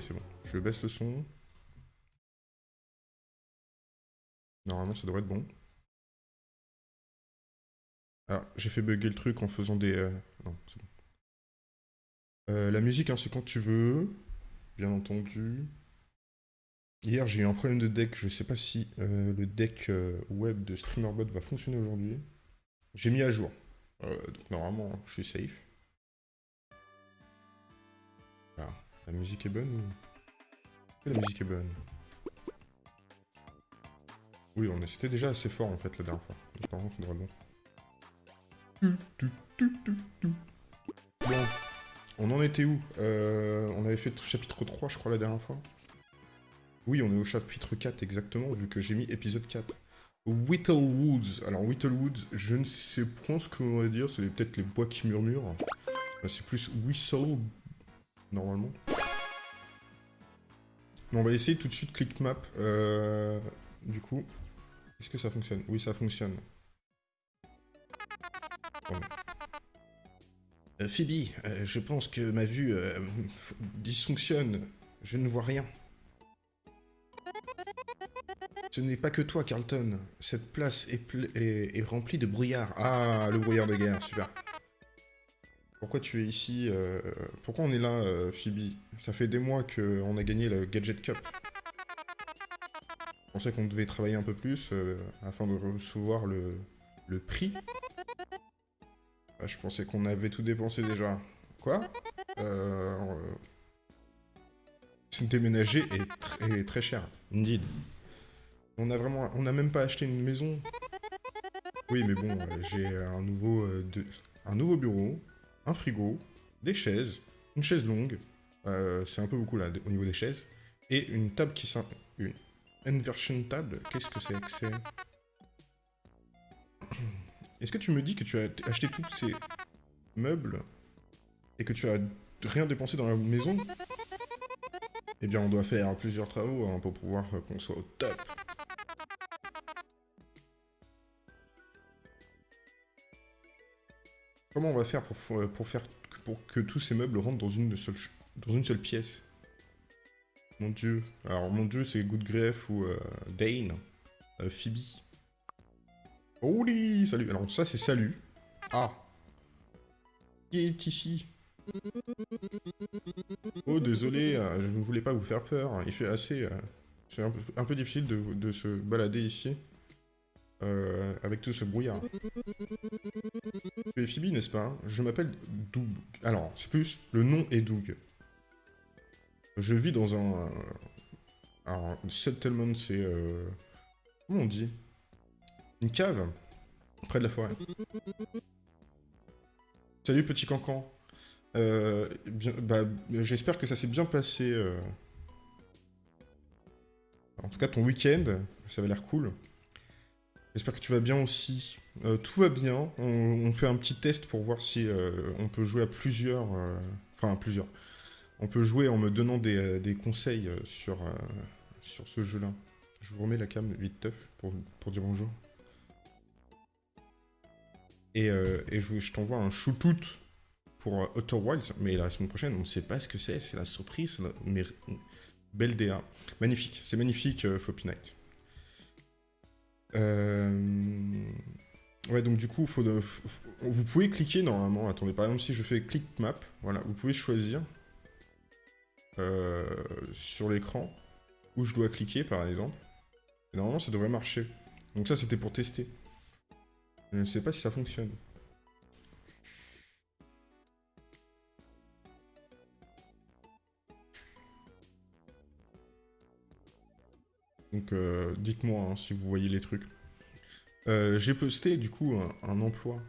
C'est bon. Je baisse le son. Normalement, ça devrait être bon. Ah, j'ai fait bugger le truc en faisant des... euh, Non, c'est bon. Euh, la musique, hein, c'est quand tu veux. Bien entendu. Hier, j'ai eu un problème de deck. Je sais pas si euh, le deck euh, web de StreamerBot va fonctionner aujourd'hui. J'ai mis à jour. Euh, donc normalement, je suis safe. La musique est bonne ou... Que La musique est bonne? Oui, on c'était déjà assez fort en fait la dernière fois. Ça devrait être bon. Bon, on en était où? Euh, On avait fait chapitre 3, je crois, la dernière fois. Oui, on est au chapitre 4 exactement, vu que j'ai mis épisode 4. Whittlewoods. Alors, Whittlewoods, je ne sais point ce qu'on va dire, c'est peut-être les bois qui murmurent. C'est plus whistle, normalement. On va essayer tout de suite click map. Euh, du coup, est-ce que ça fonctionne? Oui, ça fonctionne. Euh, Phoebe, euh, je pense que ma vue euh, dysfonctionne. Je ne vois rien. Ce n'est pas que toi, Carlton. Cette place est- est remplie de brouillard. Ah, le brouillard de guerre, super. Pourquoi tu es ici euh, Pourquoi on est là, euh, Phoebe? Ça fait des mois qu'on a gagné le Gadget Cup. Je pensais qu'on devait travailler un peu plus euh, afin de recevoir le, prix. Ah, je pensais qu'on avait tout dépensé déjà. Quoi? Euh, déménager est très, très cher. Indeed. On a vraiment... On n'a même pas acheté une maison. Oui, mais bon, j'ai un nouveau... un nouveau bureau, un frigo, des chaises, une chaise longue. euh, C'est un peu beaucoup là, au niveau des chaises. Et une table qui s'in... Une inversion table Qu'est-ce que c'est que c'est? Est-ce que tu me dis que tu as acheté tous ces meubles et que tu as rien dépensé dans la maison? Eh bien, on doit faire plusieurs travaux hein, pour pouvoir euh, qu'on soit au top. Comment on va faire pour, f- pour faire pour que tous ces meubles rentrent dans une seule dans une seule pièce? Mon dieu. Alors mon dieu c'est Goodgref ou euh, Dane. Euh, Phoebe. Holy Salut Alors ça c'est salut. Ah Qui est ici? Oh désolé, euh, je ne voulais pas vous faire peur. Il fait assez... euh, c'est un, peu- difficile de se balader ici. Euh, avec tout ce brouillard. Tu es Phoebe, n'est-ce pas? Je m'appelle Doug. Alors, c'est plus, le nom est Doug. Je vis dans un... Alors, un settlement, c'est... euh, Comment on dit? Une cave Près de la forêt. Salut, petit cancan. Euh, bah, j'espère que ça s'est bien passé. En tout cas, ton week-end, ça avait l'air cool. J'espère que tu vas bien aussi. Euh, tout va bien. On, fait un petit test pour voir si euh, on peut jouer à plusieurs. euh, Enfin, à plusieurs. On peut jouer en me donnant des, des conseils sur, sur ce jeu-là. Je vous remets la cam vite teuf pour, pour dire bonjour. Et, et je, t'envoie un shootout pour Outer Wilds, mais la semaine prochaine, on ne sait pas ce que c'est, c'est la surprise, mais belle DA. Magnifique, c'est magnifique, Floppy Knight. Euh, Ouais, donc du coup, vous pouvez cliquer normalement. Attendez, par exemple, si je fais click map, voilà, vous pouvez choisir euh, sur l'écran où je dois cliquer, par exemple. Et normalement, ça devrait marcher. Donc ça, c'était pour tester. Je ne sais pas si ça fonctionne. Donc euh, dites-moi hein, si vous voyez les trucs. Euh, J'ai posté du coup un, emploi.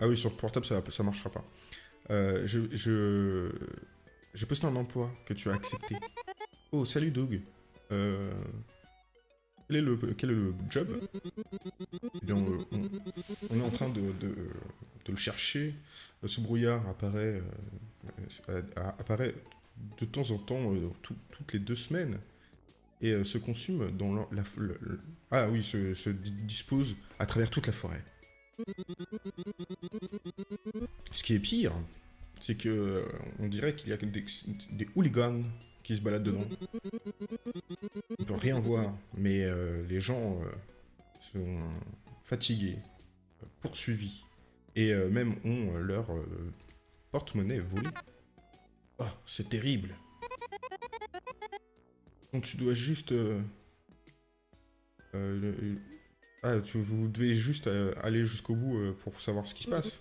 Ah oui, sur portable ça, ça marchera pas. Euh, j'ai posté un emploi que tu as accepté. Oh, salut Doug. Quel, est le, le job? Eh on, est en train de, le chercher. Ce brouillard apparaît, apparaît de temps en temps, tout- toutes les deux semaines, et euh, se consume dans la... ah oui, se, se di- dispose à travers toute la forêt. Ce qui est pire, c'est que euh, on dirait qu'il y a des, des hooligans qui se baladent dedans. On peut rien voir, mais euh, les gens sont fatigués, poursuivis, et même ont leur porte-monnaie volé. Oh, c'est terrible. Donc tu dois juste... euh, euh, ah, tu, vous devez juste euh, aller jusqu'au bout euh, pour savoir ce qui se passe.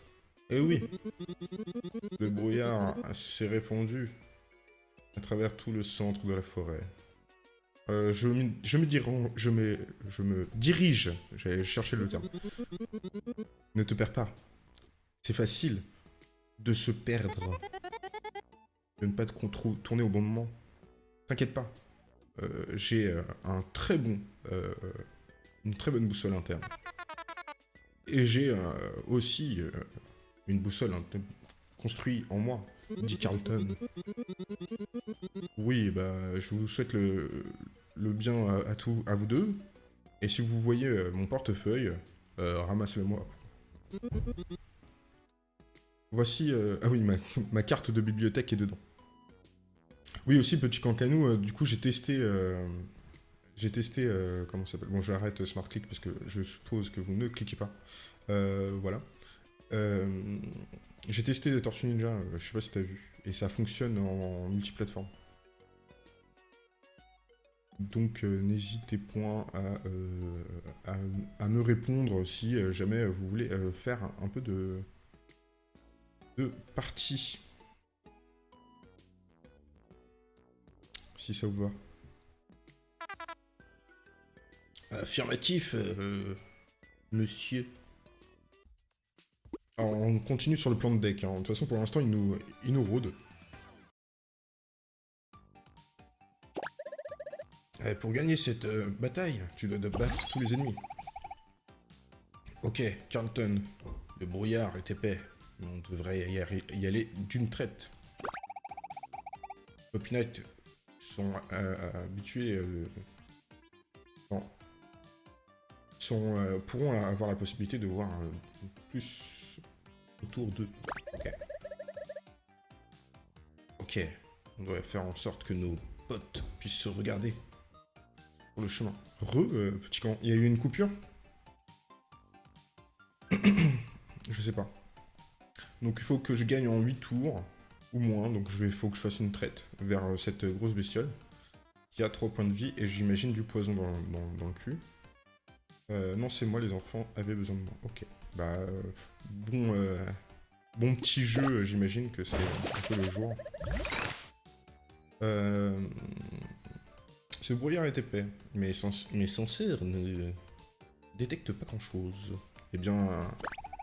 Eh oui. Le brouillard s'est répandu à travers tout le centre de la forêt. Je, me- je, je, me, je me dirige, j'ai cherché le terme. Ne te perds pas. C'est facile de se perdre. De ne pas te tourner au bon moment. T'inquiète pas. Euh, j'ai euh, un très bon, euh, une très bonne boussole interne. Et j'ai aussi une boussole construite en moi, dit Carlton. Oui, bah, je vous souhaite le, le bien à, à à vous deux. Et si vous voyez mon portefeuille, ramassez-le-moi. Voici... ah oui, ma, ma carte de bibliothèque est dedans. Oui, aussi, petit cancanou, euh, du coup, j'ai testé... euh, j'ai testé... euh, comment ça s'appelle? Bon, j'arrête Smart Click parce que je suppose que vous ne cliquez pas. Voilà. J'ai testé Tortue Ninja, je sais pas si t'as vu. Et ça fonctionne en multiplateforme. Donc n'hésitez point à, à, me répondre si jamais vous voulez faire un, un peu de, de partie. Si ça vous va. Affirmatif, euh, monsieur. Alors, on continue sur le plan de deck. hein. De toute façon, pour l'instant, il nous, il nous rôde. Euh, pour gagner cette euh, bataille, tu dois battre tous les ennemis. Ok, Carlton, le brouillard est épais, on devrait y, aller d'une traite. Sont euh, habitués... euh, sont, euh, pourront avoir la possibilité de voir plus autour d'eux. Ok. On doit faire en sorte que nos potes puissent se regarder pour le chemin. Re, petit camp. Il y a eu une coupure? Je sais pas. Donc il faut que je gagne en 8 tours, moins, donc il faut que je fasse une traite vers euh, cette grosse bestiole, qui a 3 points de vie, et j'imagine du poison dans, dans- le cul. Euh, non, c'est moi, les enfants avaient besoin de moi. Ok. Bah, euh, bon, bon petit jeu, j'imagine que c'est un peu le jour. Ce brouillard est épais, mais, sens mais ne détecte pas grand-chose. Eh bien,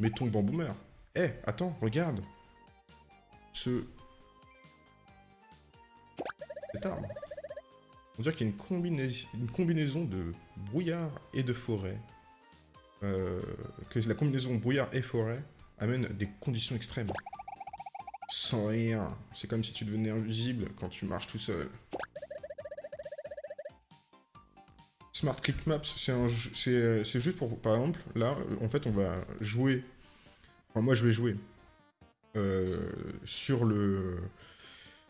mettons Bamboomer. Eh, attends, regarde Ce... On dirait qu'il y a une, une combinaison de brouillard et de forêt. Euh, que la combinaison brouillard et forêt amène des conditions extrêmes. Sans rien. C'est comme si tu devenais invisible quand tu marches tout seul. Smart Click Maps, c'est juste pour, par exemple, là, en fait, on va jouer, enfin, moi, je vais jouer euh, sur le,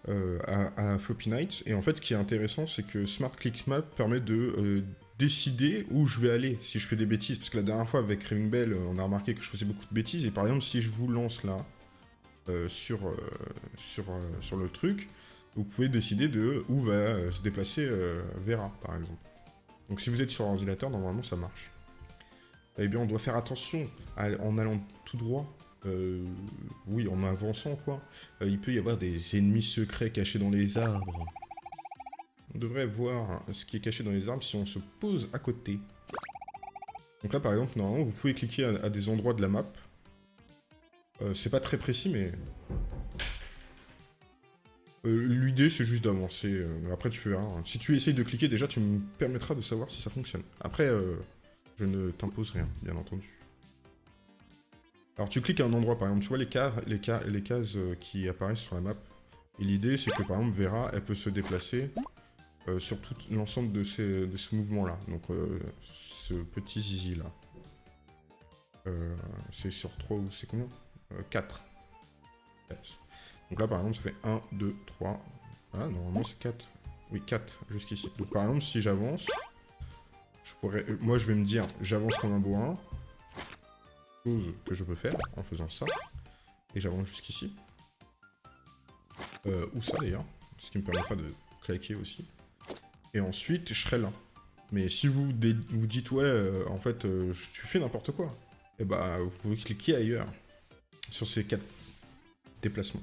euh, à, Floppy Nights, et en fait, ce qui est intéressant, c'est que Smart Click Map permet de euh, décider où je vais aller, si je fais des bêtises, parce que la dernière fois, avec Raving Bell, on a remarqué que je faisais beaucoup de bêtises, et par exemple, si je vous lance là, euh, sur, euh, sur, euh, sur le truc, vous pouvez décider de où va euh, se déplacer euh, Vera, par exemple. Donc si vous êtes sur ordinateur, normalement ça marche. Eh bien, on doit faire attention en allant tout droit. Euh, oui, en avançant, quoi. Euh, il peut y avoir des ennemis secrets cachés dans les arbres. On devrait voir ce qui est caché dans les arbres si on se pose à côté. Donc là, par exemple, normalement, vous pouvez cliquer à, des endroits de la map. Euh, c'est pas très précis, mais... L'idée, c'est juste d'avancer. après, tu verras. Si tu essayes de cliquer, déjà, tu me permettras de savoir si ça fonctionne. Après, je ne t'impose rien, bien entendu. Alors, tu cliques à un endroit, par exemple, tu vois les, cases, euh, qui apparaissent sur la map. Et l'idée, c'est que, par exemple, Vera, elle peut se déplacer euh, sur tout l'ensemble de ce mouvement-là. Donc, euh, ce petit zizi-là. C'est sur 3 ou c'est combien? 4. Donc là, par exemple, ça fait 1, 2, 3. Ah, normalement, c'est 4. Oui, 4 jusqu'ici. Donc par exemple, si j'avance, moi, je vais me dire, j'avance comme un bourrin. Que je peux faire en faisant ça. Et j'avance jusqu'ici. Euh, ou ça, d'ailleurs. Ce qui me permettra de claquer aussi. Et ensuite, je serai là. Mais si vous vous dites, ouais, euh, en fait, tu fais n'importe quoi, et eh bah, vous pouvez cliquer ailleurs. Sur ces quatre déplacements.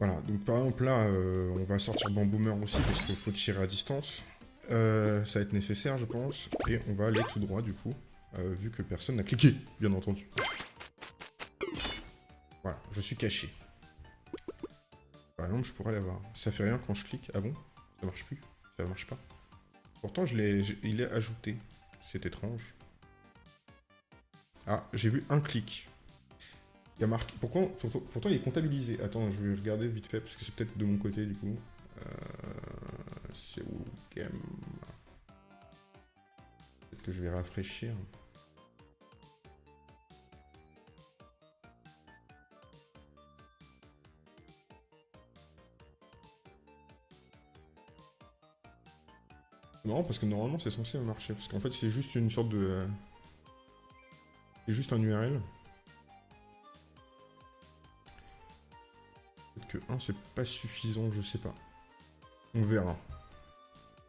Voilà, donc par exemple là, euh, on va sortir Bamboomer aussi parce qu'il faut tirer à distance. Euh, ça va être nécessaire, je pense. Et on va aller tout droit, du coup, euh, vu que personne n'a cliqué, bien entendu. Voilà, je suis caché. Par exemple, je pourrais l'avoir. Ça fait rien quand je clique. Ah bon? Ça marche plus? Ça marche pas? Pourtant, je il est ajouté. C'est étrange. Ah, j'ai vu un clic. Y a marqué... Pourquoi... Pourtant, il est comptabilisé. Attends, je vais regarder vite fait, parce que c'est peut-être de mon côté, du coup. Euh... C'est où game Peut-être que je vais rafraîchir. C'est marrant parce que normalement c'est censé marcher. Parce qu'en fait c'est juste une sorte de... C'est juste un URL. que 1 c'est pas suffisant, je sais pas. On verra.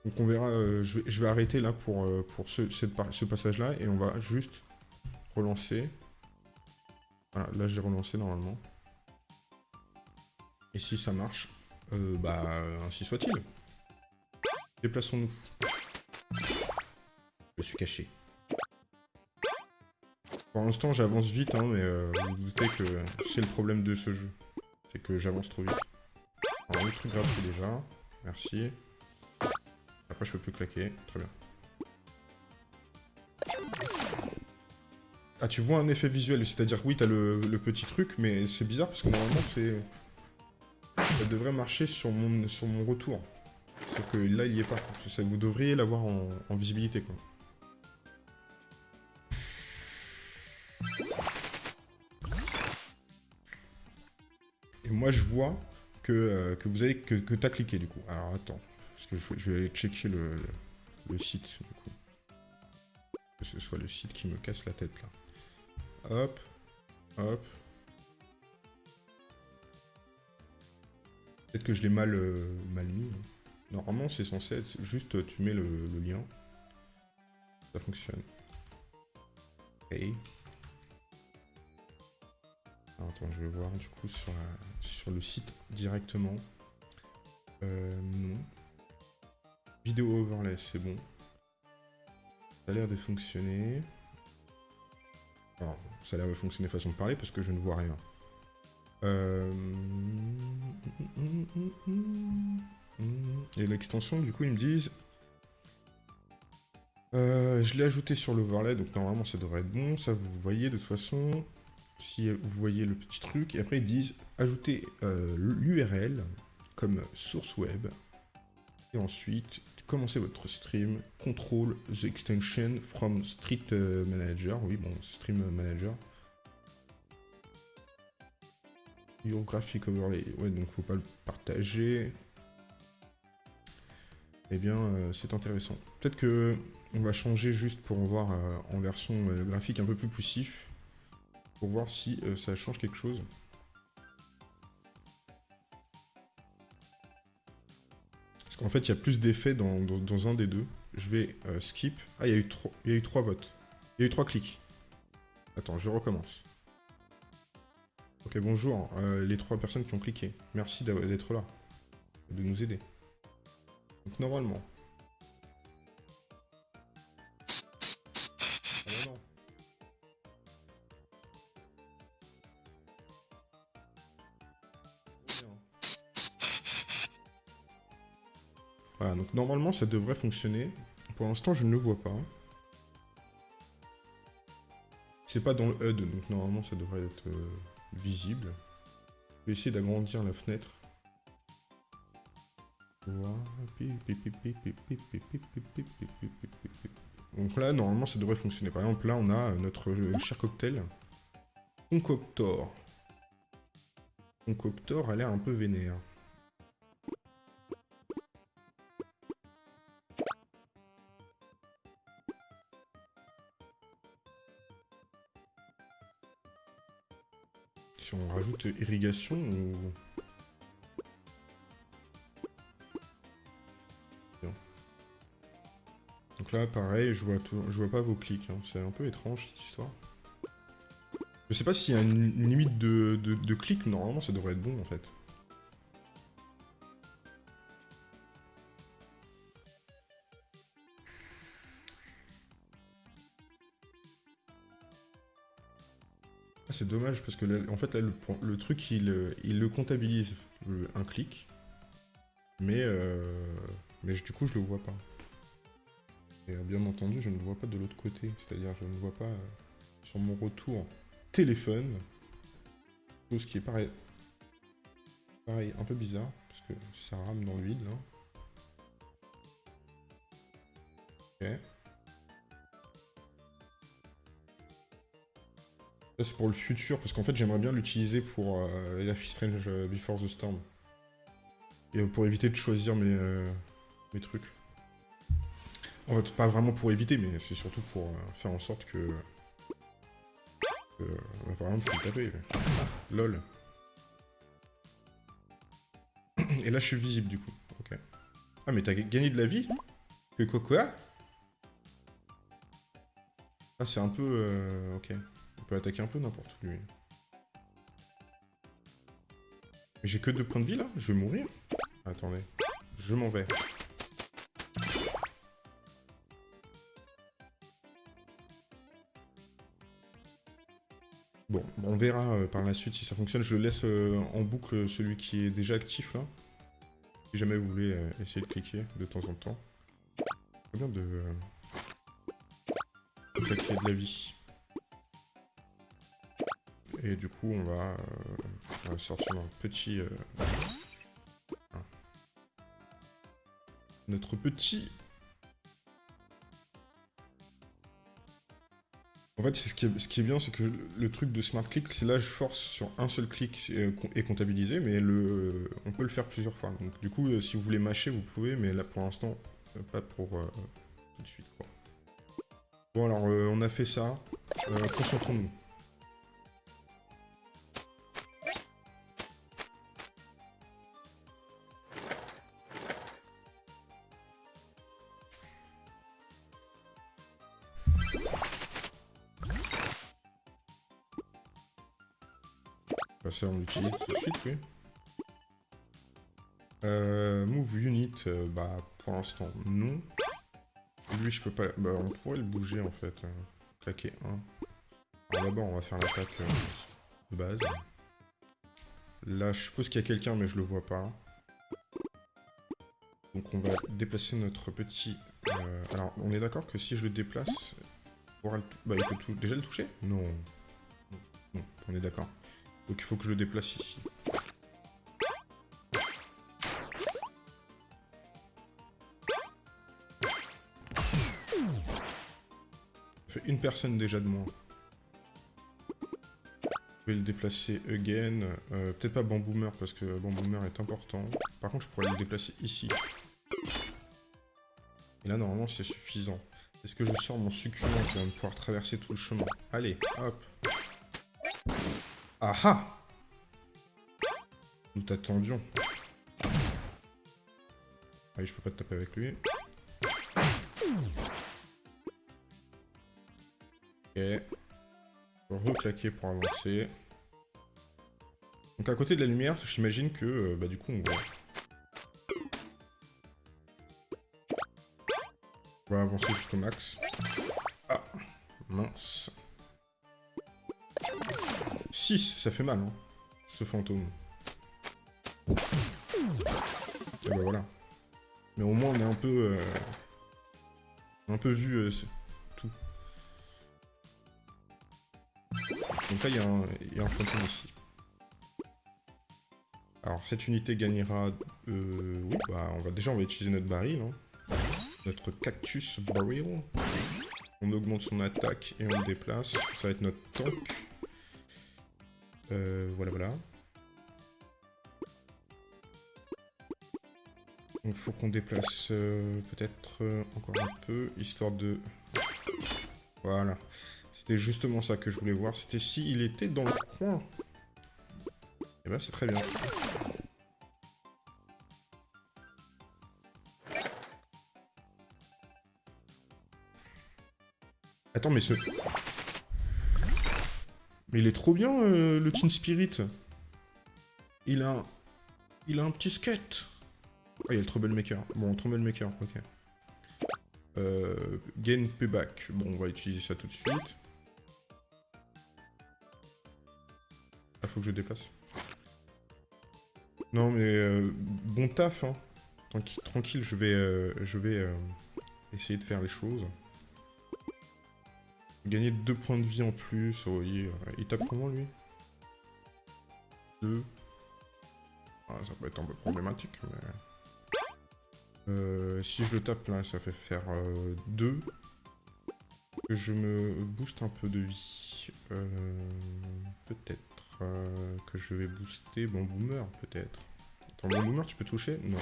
Donc on verra, euh, je, vais, arrêter là pour, euh, pour ce, passage-là et on va juste relancer. Voilà, là j'ai relancé normalement. Et si ça marche, euh, bah ainsi soit-il. Déplaçons-nous. Je suis caché. Pour l'instant j'avance vite, hein, mais vous, vous doutez que c'est le problème de ce jeu. C'est que j'avance trop vite. Alors, le truc gratuit déjà. Merci. Après, je peux plus claquer. Très bien. Ah, tu vois un effet visuel, c'est-à-dire, oui, t'as le, le petit truc, mais c'est bizarre parce que normalement, c'est... Ça devrait marcher sur mon, sur mon retour. Sauf que là, il y est pas. Vous devriez l'avoir en, visibilité, quoi. moi je vois que, euh, que vous avez que, que tu as cliqué du coup. Alors attends, parce que je vais aller checker le, le, site du coup. Que ce soit le site qui me casse la tête là. Hop, hop. Peut-être que je l'ai mal, euh, mal mis. Hein. Normalement c'est censé être juste tu mets le, lien. Ça fonctionne. Ok attends, je vais voir du coup sur, sur le site directement. Euh, non. Vidéo overlay, c'est bon. Ça a l'air de fonctionner. Alors, ça a l'air de fonctionner façon de parler parce que je ne vois rien. Euh... Et l'extension, du coup, ils me disent... Euh, je l'ai ajouté sur l'overlay, donc normalement ça devrait être bon. Ça, vous voyez de toute façon si vous voyez le petit truc, et après ils disent ajouter euh, l'URL comme source web, et ensuite commencez votre stream, control the extension from Street euh, Manager, oui bon, Stream Manager. Your graphic overlay, ouais donc faut pas le partager. Eh bien, euh, c'est intéressant. Peut-être que on va changer juste pour voir en version graphique un peu plus poussif pour voir si euh, ça change quelque chose. Parce qu'en fait, il y a plus d'effets dans, un des deux. Je vais euh, skip. Ah, il y, a eu il y a eu trois votes. Il y a eu trois clics. Attends, je recommence. Ok, bonjour, euh, les trois personnes qui ont cliqué. Merci d'être là. De nous aider. Donc normalement, Voilà, donc normalement ça devrait fonctionner. Pour l'instant je ne le vois pas. C'est pas dans le HUD, donc normalement ça devrait être euh, visible. Je vais essayer d'agrandir la fenêtre. Donc là, normalement, ça devrait fonctionner. Par exemple, là, on a notre cher cocktail. Concoctor. concoctor a l'air un peu vénère. Si on rajoute irrigation ou... Là, pareil, je vois, je vois pas vos clics. Hein. C'est un peu étrange, cette histoire. Je sais pas s'il y a une limite de, de, clics. Normalement, ça devrait être bon, en fait. Ah, c'est dommage, parce que en fait, là, le, truc, il, il, le comptabilise, un clic. Mais, euh, mais du coup, je le vois pas. Et euh, bien entendu, je ne le vois pas de l'autre côté. C'est-à-dire, je ne vois pas euh, sur mon retour téléphone. Chose qui est pareil. Pareil, un peu bizarre. Parce que ça rame dans le vide, là. Ok. Ça, c'est pour le futur. Parce qu'en fait, j'aimerais bien l'utiliser pour euh, is Strange Before the Storm. Et pour éviter de choisir mes, mes trucs. Pas vraiment pour éviter, mais c'est surtout pour euh, faire en sorte que... bah, par exemple, je peux taper. lol. Et là, je suis visible, du coup. Ok. Ah, mais t'as gagné de la vie Que quoi Ah, c'est un peu... Euh, ok. On peut attaquer un peu n'importe où, lui. J'ai que deux points de vie, là Je vais mourir Attendez. Je m'en vais. Bon, on verra euh, par la suite si ça fonctionne. Je laisse euh, en boucle celui qui est déjà actif là. Si jamais vous voulez euh, essayer de cliquer de temps en temps. Bien de... claquer de la vie. Et du coup, on va, on va sortir un petit... notre petit En fait, ce qui, est, ce qui est bien, c'est que le truc de Smart Click, c'est là, je force sur un seul clic et comptabilisé, mais le, on peut le faire plusieurs fois. Donc du coup, euh, si vous voulez mâcher, vous pouvez, mais là, pour l'instant, euh, pas pour euh, tout de suite. Bon, alors, on a fait ça. Concentrons-nous. On l'utilise tout de suite, oui. Euh, move unit, euh, bah pour l'instant non. Lui je peux pas... Bah on pourrait le bouger en fait. Euh, claquer 1. Alors d'abord on va faire l'attaque euh, de base. Là je suppose qu'il y a quelqu'un mais je le vois pas. Donc on va déplacer notre petit... alors on est d'accord que si je le déplace... Bah il peut déjà le toucher? Non, on est d'accord. Donc il faut que je le déplace ici. Ça fait une personne déjà de moins. Je vais le déplacer again. Euh, peut-être pas Bamboomer parce que Bamboomer est important. Par contre, je pourrais le déplacer ici. Et là, normalement, c'est suffisant. Est-ce que je sors mon succulent qui va pouvoir traverser tout le chemin? Allez, hop ah ah Nous t'attendions. Ah je peux pas te taper avec lui. Ok. Reclaquer pour avancer. Donc à côté de la lumière, j'imagine que, euh, bah du coup, on va... On va avancer jusqu'au max. Ah Mince ça fait mal, hein, ce fantôme. Et bah voilà. Mais au moins, on est un peu... Euh, un peu vu euh, tout. Donc là, il y, a un fantôme ici. Alors, cette unité gagnera... Euh, oui, bah, on va, déjà, on va utiliser notre baril. Hein. Notre cactus barrel. On augmente son attaque et on le déplace. Ça va être notre tank. Euh, voilà, voilà. Il faut qu'on déplace euh, peut-être euh, encore un peu, histoire de... Voilà. C'était justement ça que je voulais voir. C'était s'il était dans le coin. Et ben c'est très bien. Attends, mais ce... Mais il est trop bien, euh, le Teen Spirit. Il a... Il a un petit skate. Ah, il y a le Troublemaker. Bon, Troublemaker, ok. Euh, gain payback. Bon, on va utiliser ça tout de suite. Ah, faut que je dépasse. Non, mais euh, bon taf, hein. Tranquille, je vais, je vais euh, essayer de faire les choses. Gagner 2 points de vie en plus. Oh, il, il tape comment, lui? 2. Ah, ça peut être un peu problématique, mais... Euh, si je le tape là, ça fait faire 2. Euh, je me booste un peu de vie. Euh, peut-être que je vais booster mon boomer, peut-être. Attends, mon boomer, tu peux toucher? Non.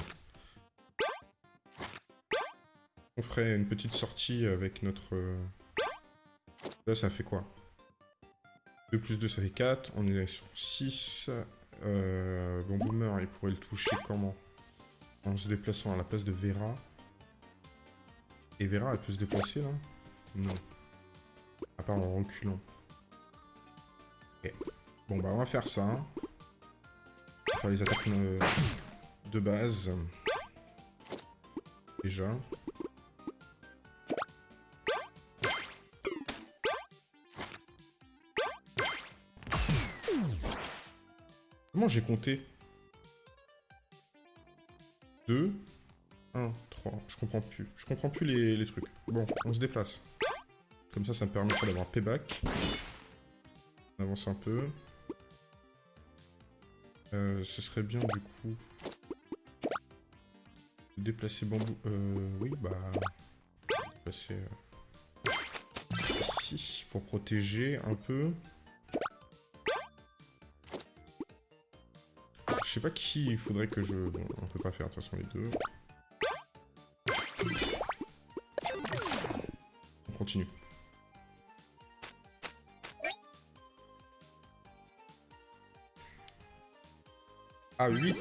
On ferait une petite sortie avec notre... Ça fait quoi? 2 plus 2, ça fait 4. On est sur 6. bon, boomer, il pourrait le toucher comment? En se déplaçant à la place de Vera. Et Vera, elle peut se déplacer là Non. À part en reculant. Bon bah on va faire ça. On va faire les attaques euh, de base. Déjà. Comment j'ai compté 2, 1, 3. Je comprends plus. Je comprends plus les, trucs. Bon, on se déplace. Comme ça, ça me permettra d'avoir payback. On avance un peu. Euh, ce serait bien, du coup... Déplacer bambou... Euh, oui, bah... Déplacer... Euh, ici, pour protéger un peu. Je sais pas qui il faudrait que je... Bon, on peut pas faire de toute façon les deux. On continue. Ah, 8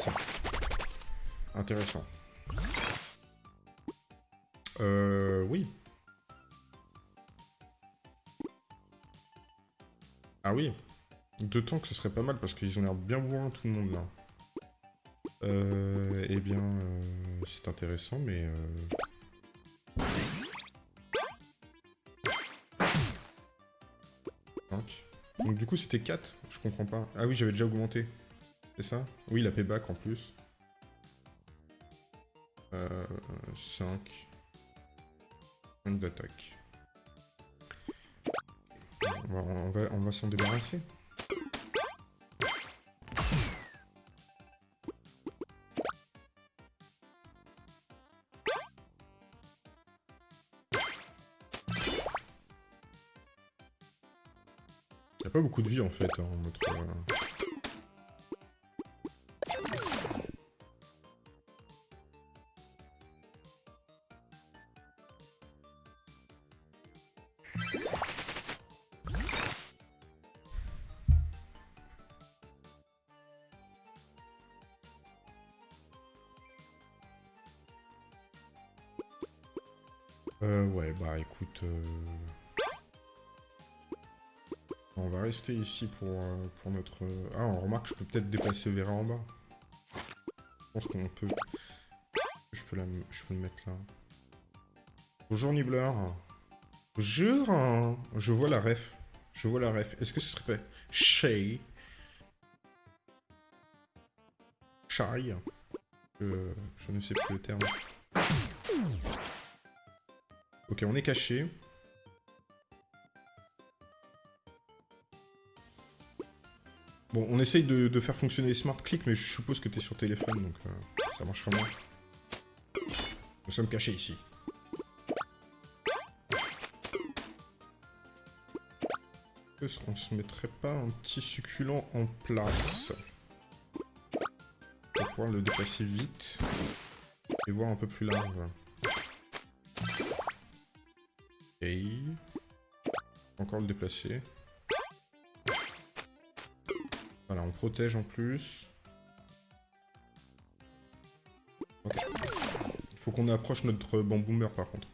Intéressant. Euh... Oui. Ah oui. Deux tanks, ce serait pas mal, parce qu'ils ont l'air bien bourrins, tout le monde, là. Euh, eh bien, euh, c'est intéressant, mais... Euh... Donc du coup, c'était 4 Je comprends pas. Ah oui, j'avais déjà augmenté. C'est ça? Oui, la payback en plus. Euh, 5. 5 d'attaque. on va, on va s'en débarrasser. Pas beaucoup de vie en fait, hein, notre... Euh. euh ouais, bah écoute... Euh, rester ici pour, euh, pour notre... Ah, on remarque que je peux peut-être déplacer Vera en bas. Je pense qu'on peut... Je peux, la... je peux le mettre là. Bonjour Nibbler. Bonjour hein. Je vois la ref. Je vois la ref. Est-ce que ce serait pas... Shay? Euh, Je ne sais plus le terme. Ok, on est caché. Bon, on essaye de, faire fonctionner les smart clicks, mais je suppose que t'es sur téléphone, donc euh, ça marchera moins. Nous sommes cachés ici. Est-ce qu'on se mettrait pas un petit succulent en place Pour pouvoir le dépasser vite. Et voir un peu plus large? Ok. Encore le déplacer. Voilà, on protège en plus. Ok. Faut qu'on approche notre bamboomer par contre.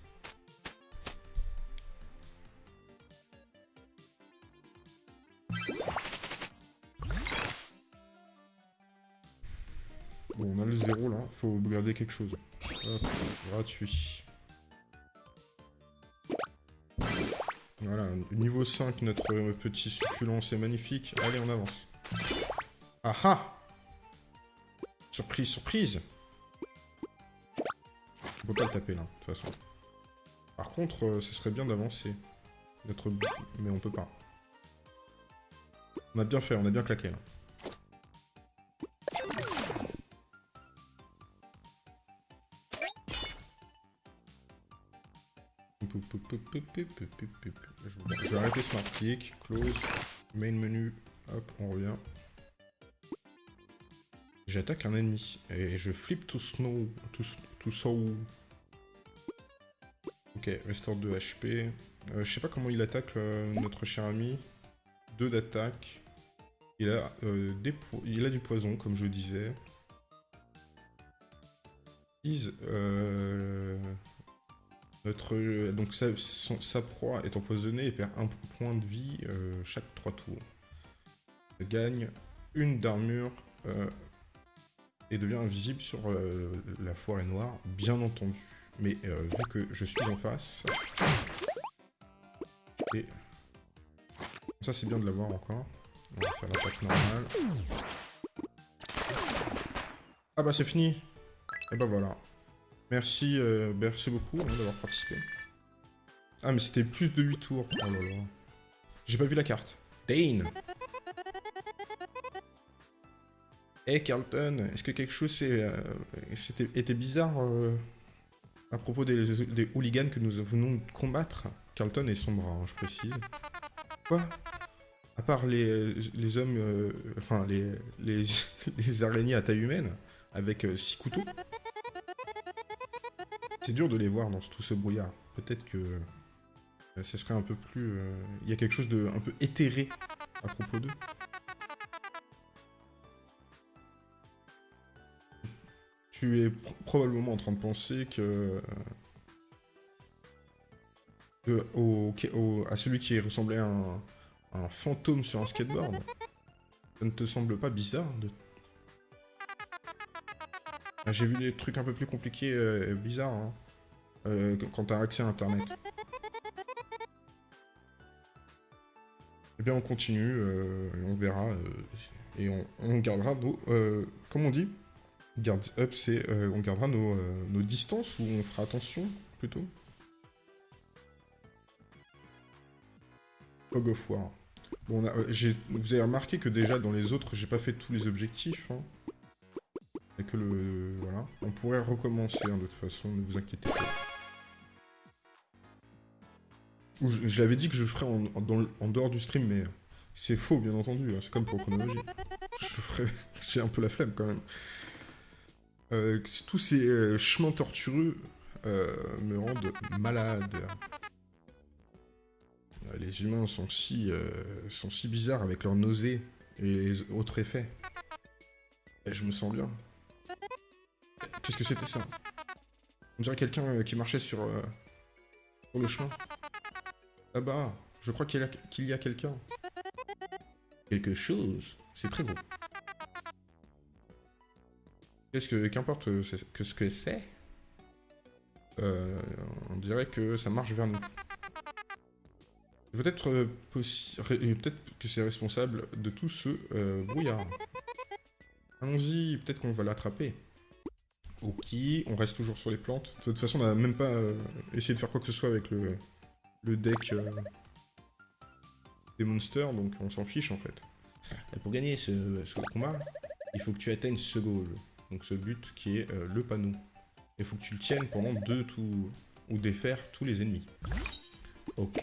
Bon, on a le zéro là, faut garder quelque chose. Hop, gratuit. Voilà, niveau 5, notre petit succulent, c'est magnifique. Allez, on avance. Ah ah Surprise, surprise On peut pas le taper là, de toute façon. Par contre, euh, ce serait bien d'avancer. Mais on peut pas. On a bien fait, on a bien claqué là. Je vais arrêter Smart Click, Close, Main Menu, hop, on revient. J'attaque un ennemi et je flippe tout snow, tout, so. Ok, restore 2 HP. Euh, je sais pas comment il attaque notre cher ami. 2 d'attaque. Il, a, euh, il a du poison, comme je disais. Euh, notre, donc sa, proie est empoisonnée et perd un point de vie chaque 3 tours. Gagne une d'armure et devient invisible sur euh, la forêt noire, bien entendu. Mais euh, vu que je suis en face... Et... Ça c'est bien de l'avoir encore. On va faire l'attaque normale. Ah bah c'est fini Et bah voilà. Merci, euh, merci beaucoup hein, d'avoir participé. Ah mais c'était plus de 8 tours. Oh là là. J'ai pas vu la carte. Dane Eh Carlton, est-ce que quelque chose euh, était bizarre euh, à propos des, hooligans que nous venons de combattre? Carlton est son bras, hein, je précise. Quoi? À part les, hommes, euh, enfin les, les, araignées à taille humaine, avec six couteaux? C'est dur de les voir dans tout ce brouillard. Peut-être que ce serait un peu plus... Il y a quelque chose de un peu éthéré à propos d'eux. Tu es probablement en train de penser que... au, à celui qui ressemblait à un, fantôme sur un skateboard. Ça ne te semble pas bizarre de... Ah, j'ai vu des trucs un peu plus compliqués et euh, bizarres hein, euh, quand t'as accès à internet. Eh bien on continue, euh, on verra, et on, on gardera nos... comme on dit Guards up, c'est euh, on gardera euh, nos, distances ou on fera attention plutôt? Fog of War. Bon, euh, vous avez remarqué que déjà dans les autres, j'ai pas fait tous les objectifs. Hein. Que le... Voilà. On pourrait recommencer hein, de toute façon, ne vous inquiétez pas. Je, l'avais dit que je ferais en, dehors du stream, mais c'est faux, bien entendu. Hein. C'est comme pour chronologie. Je ferai... J'ai un peu la flemme quand même. Euh, tous ces euh, chemins tortueux euh, me rendent malade. Les humains sont si, sont si bizarres avec leurs nausées et autres effets. Et je me sens bien. Qu'est-ce que c'était ça? On dirait quelqu'un qui marchait sur, sur le chemin. Ah bah, je crois qu'il y a, a quelqu'un. Quelque chose. C'est très beau. Qu'est-ce que, qu'importe euh, que ce que c'est, euh, on dirait que ça marche vers nous. Peut-être euh, peut-être que c'est responsable de tout ce brouillard. Allons-y, peut-être qu'on va l'attraper. Ok, on reste toujours sur les plantes. De toute façon, on n'a même pas essayé de faire quoi que ce soit avec le, deck des monsters, donc on s'en fiche en fait. Pour gagner ce, ce combat, il faut que tu atteignes ce goal donc ce but qui est euh, le panneau. Il faut que tu le tiennes pendant deux tours, ou défaire tous les ennemis. Ok.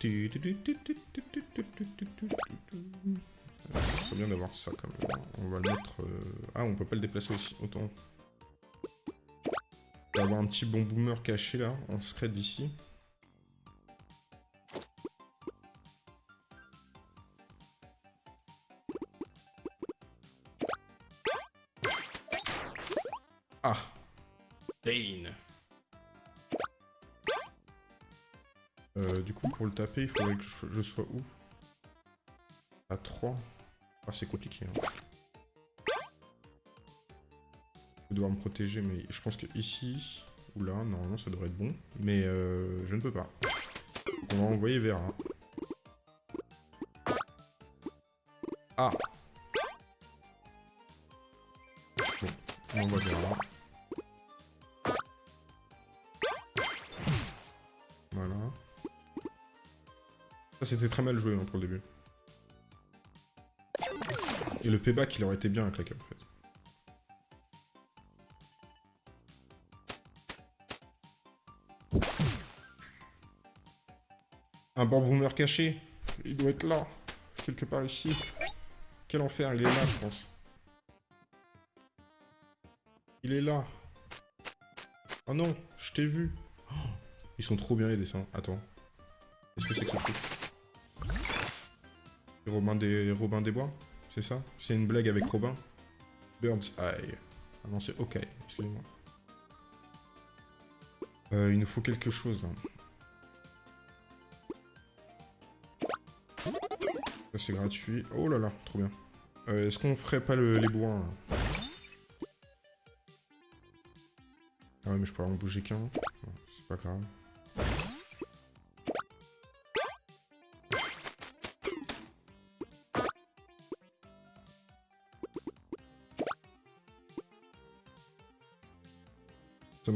C'est bien d'avoir ça quand même. On va le mettre... euh, Ah, on peut pas le déplacer aussi. Autant... On va avoir un petit bon boomer caché là, en secret d'ici. Il faudrait que je, sois où? À 3. Ah, c'est compliqué. Hein. Je dois me protéger, mais je pense que ici ou là, normalement, ça devrait être bon. Mais euh, je ne peux pas. On va envoyer vers. Ah Bon, on. C'était très mal joué pour le début. Et le payback, il aurait été bien la cape, en fait. Un bord boomer caché. Il doit être là. Quelque part ici. Quel enfer, il est là, je pense. Il est là. Oh non, je t'ai vu. Oh, ils sont trop bien les dessins. Attends. Qu'est-ce que c'est que ce truc Robin des, Robin des Bois C'est ça? C'est une blague avec Robin? Bird's Eye. Ah non, c'est OK. Excusez-moi. Euh, il nous faut quelque chose, là. Ça, c'est gratuit. Oh là là, trop bien. Euh, Est-ce qu'on ferait pas le- les bois là Ah ouais, mais je pourrais en bouger qu'un. C'est pas grave.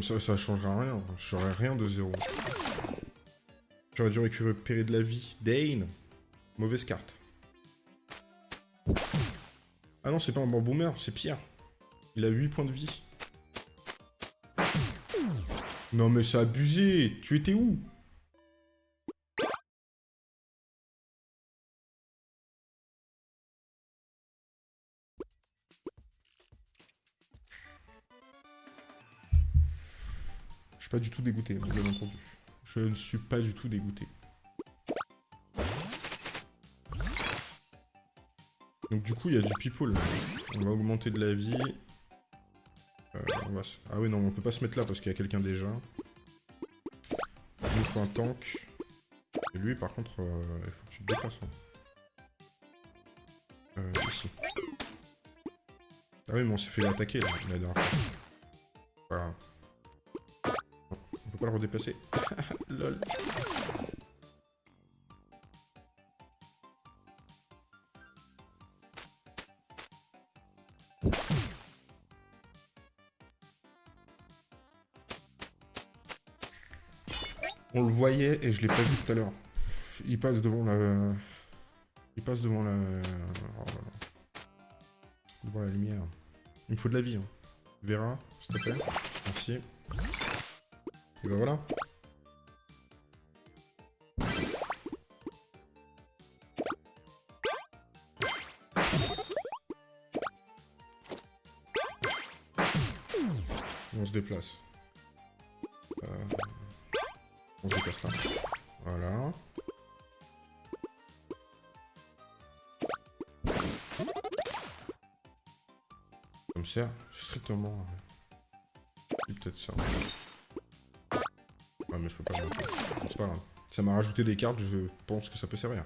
Ça, ça changera rien. J'aurais rien de zéro. J'aurais dû récupérer de la vie. Dane Mauvaise carte. Ah non, c'est pas un bon boomer, c'est Pierre. Il a 8 points de vie. Non mais c'est abusé Tu étais où? Pas du tout dégoûté, l'avez entendu. Je ne suis pas du tout dégoûté. Donc du coup, il y a du people. On va augmenter de la vie. Euh, Ah oui, non, on peut pas se mettre là parce qu'il y a quelqu'un déjà. Il nous faut un tank. Et lui, par contre, euh, il faut que tu te déplaces. hein. Euh, ici. Ah oui, mais on s'est fait attaquer là, la. Voilà. Le redéplacer. Lol. On le voyait et je l'ai pas vu tout à l'heure. Il passe devant la... Il passe devant la... oh. Devant la lumière. Il me faut de la vie. Hein. Vera, s'il te plaît. Merci. Et ben voilà. On se déplace. Euh, On se déplace là. Voilà. Ça me sert strictement. C'est peut-être ça. Mais je peux pas. C'est pas grave. Ça m'a rajouté des cartes, je pense que ça peut servir.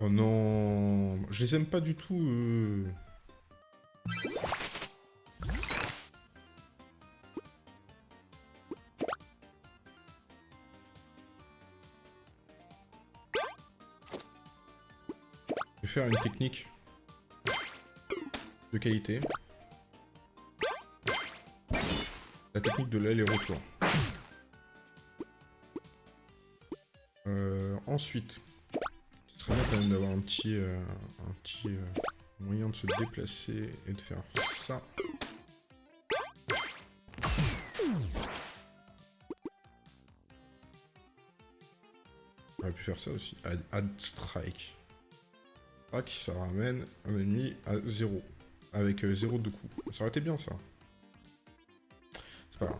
Oh non, je les aime pas du tout. euh. faire une technique de qualité. La technique de l'aller-retour. Euh, ensuite, ce serait bien quand même d'avoir un petit, euh, un petit euh, moyen de se déplacer et de faire ça. On aurait pu faire ça aussi. Add strike. Strike, ça ramène un ennemi à 0. Avec 0 de coup. Ça aurait été bien ça. C'est pas grave.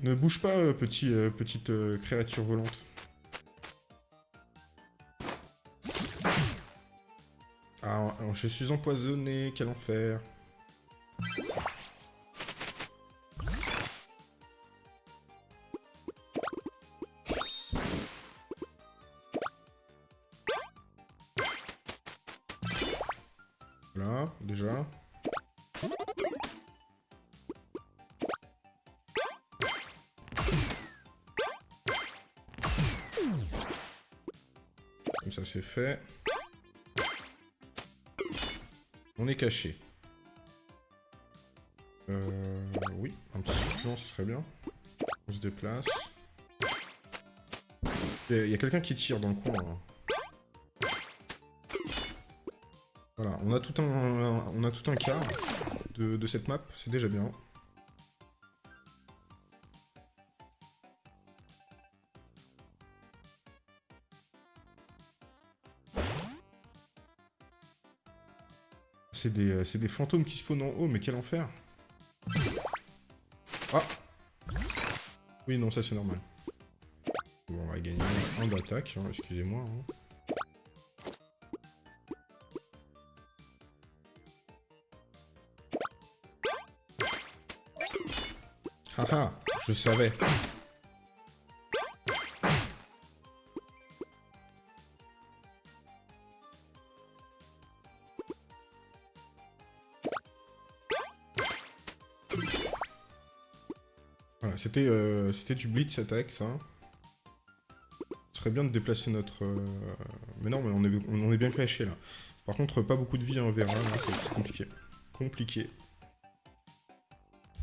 Ne bouge pas, euh, petit, euh, petite euh, créature volante. Ah, je suis empoisonné, quel enfer. Euh, oui, un petit supplément, ce serait bien. On se déplace. Il y a quelqu'un qui tire dans le coin. Là. Voilà, on a tout un, quart de cette map, c'est déjà bien. C'est des, euh, des fantômes qui spawnent en haut, mais quel enfer Ah Oui, non, ça c'est normal. Bon, on va gagner un d'attaque, hein, excusez-moi. hein. Haha, je savais. C'était euh, c'était du blitz attack, ça. Ce serait bien de déplacer notre... euh, Mais non, mais on est, bien caché, là. Par contre, pas beaucoup de vie, hein, on verra, c'est compliqué. Compliqué.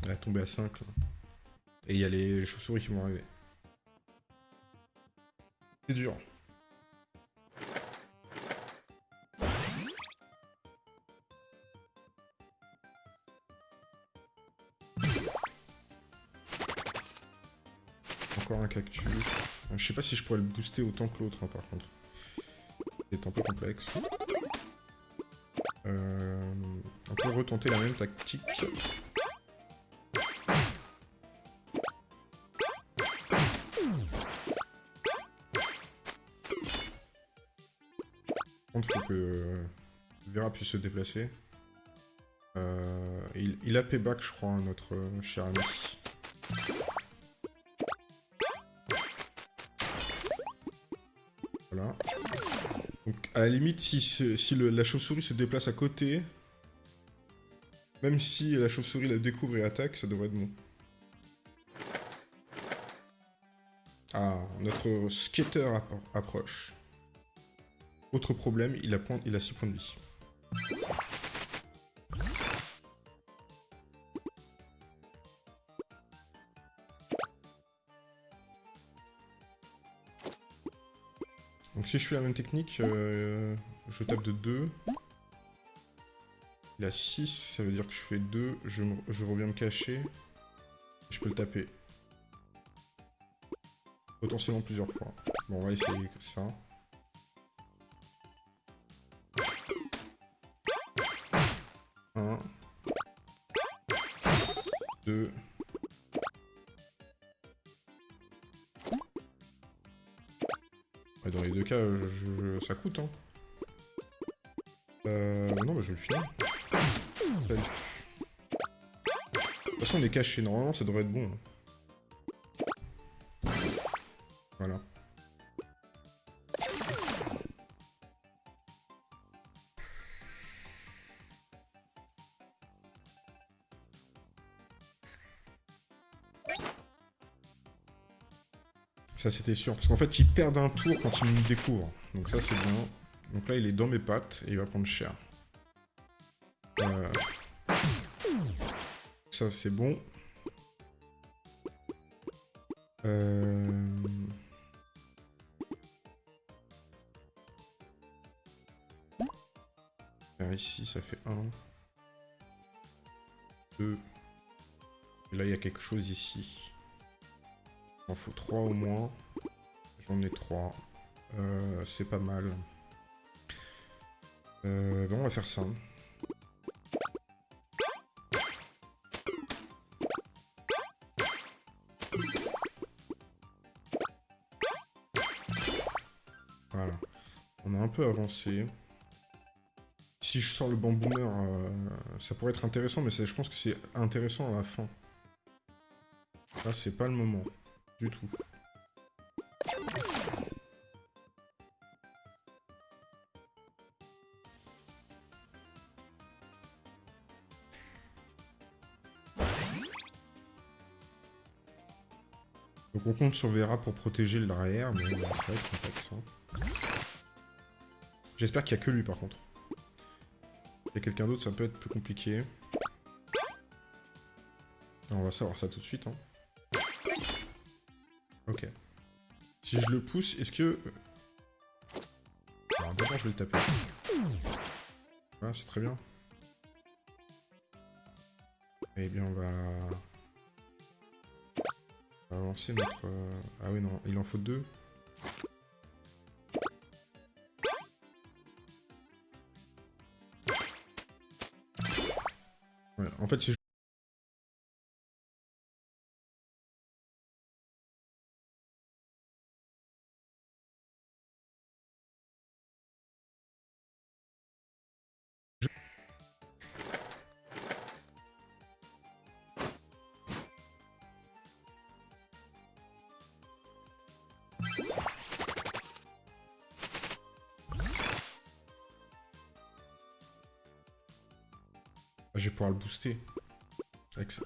Elle a tombé à 5, là. Et il y a les chauves-souris qui vont arriver. C'est dur. Je sais pas si je pourrais le booster autant que l'autre, hein, par contre. C'est un peu complexe. Euh, on peut retenter la même tactique. Par contre, faut que euh, Vera puisse se déplacer. Euh, il, il a payback, je crois, hein, notre cher ami. À la limite, si, si la chauve-souris se déplace à côté, même si la chauve-souris la découvre et attaque, ça devrait être bon. Ah, notre skater appro- approche. Autre problème, il a, il a 6 points de vie. Si je fais la même technique, euh, je tape de 2. Il a 6, ça veut dire que je fais 2, je, je reviens me cacher. Je peux le taper. Potentiellement plusieurs fois. Bon, on va essayer ça. Un. Deux. Ça coûte, hein. Euh... Non, mais je vais le finir. De toute façon, on est caché. Normalement, ça devrait être bon. hein. Ça c'était sûr, parce qu'en fait ils perdent un tour quand ils me découvrent. Donc ça c'est bien. Donc là il est dans mes pattes et il va prendre cher. Euh, Ça c'est bon. Euh... Ici ça fait 1. 2. Et là, il y a quelque chose ici. Il faut 3 au moins. J'en ai 3. Euh, c'est pas mal. Euh, bon, on va faire ça. Voilà. On a un peu avancé. Si je sors le bamboomer, euh, ça pourrait être intéressant, mais je pense que c'est intéressant à la fin. Là, c'est pas le moment. Tout. Donc on compte sur Vera pour protéger l'arrière, mais ça va être complexe. J'espère qu'il n'y a que lui par contre. Il y a quelqu'un d'autre, ça peut être plus compliqué. On va savoir ça tout de suite. Hein. Si je le pousse, est-ce que... Alors d'abord je vais le taper. Ah, c'est très bien. Eh bien on va... On va lancer notre... Euh, ah oui non, il en faut deux. En fait si je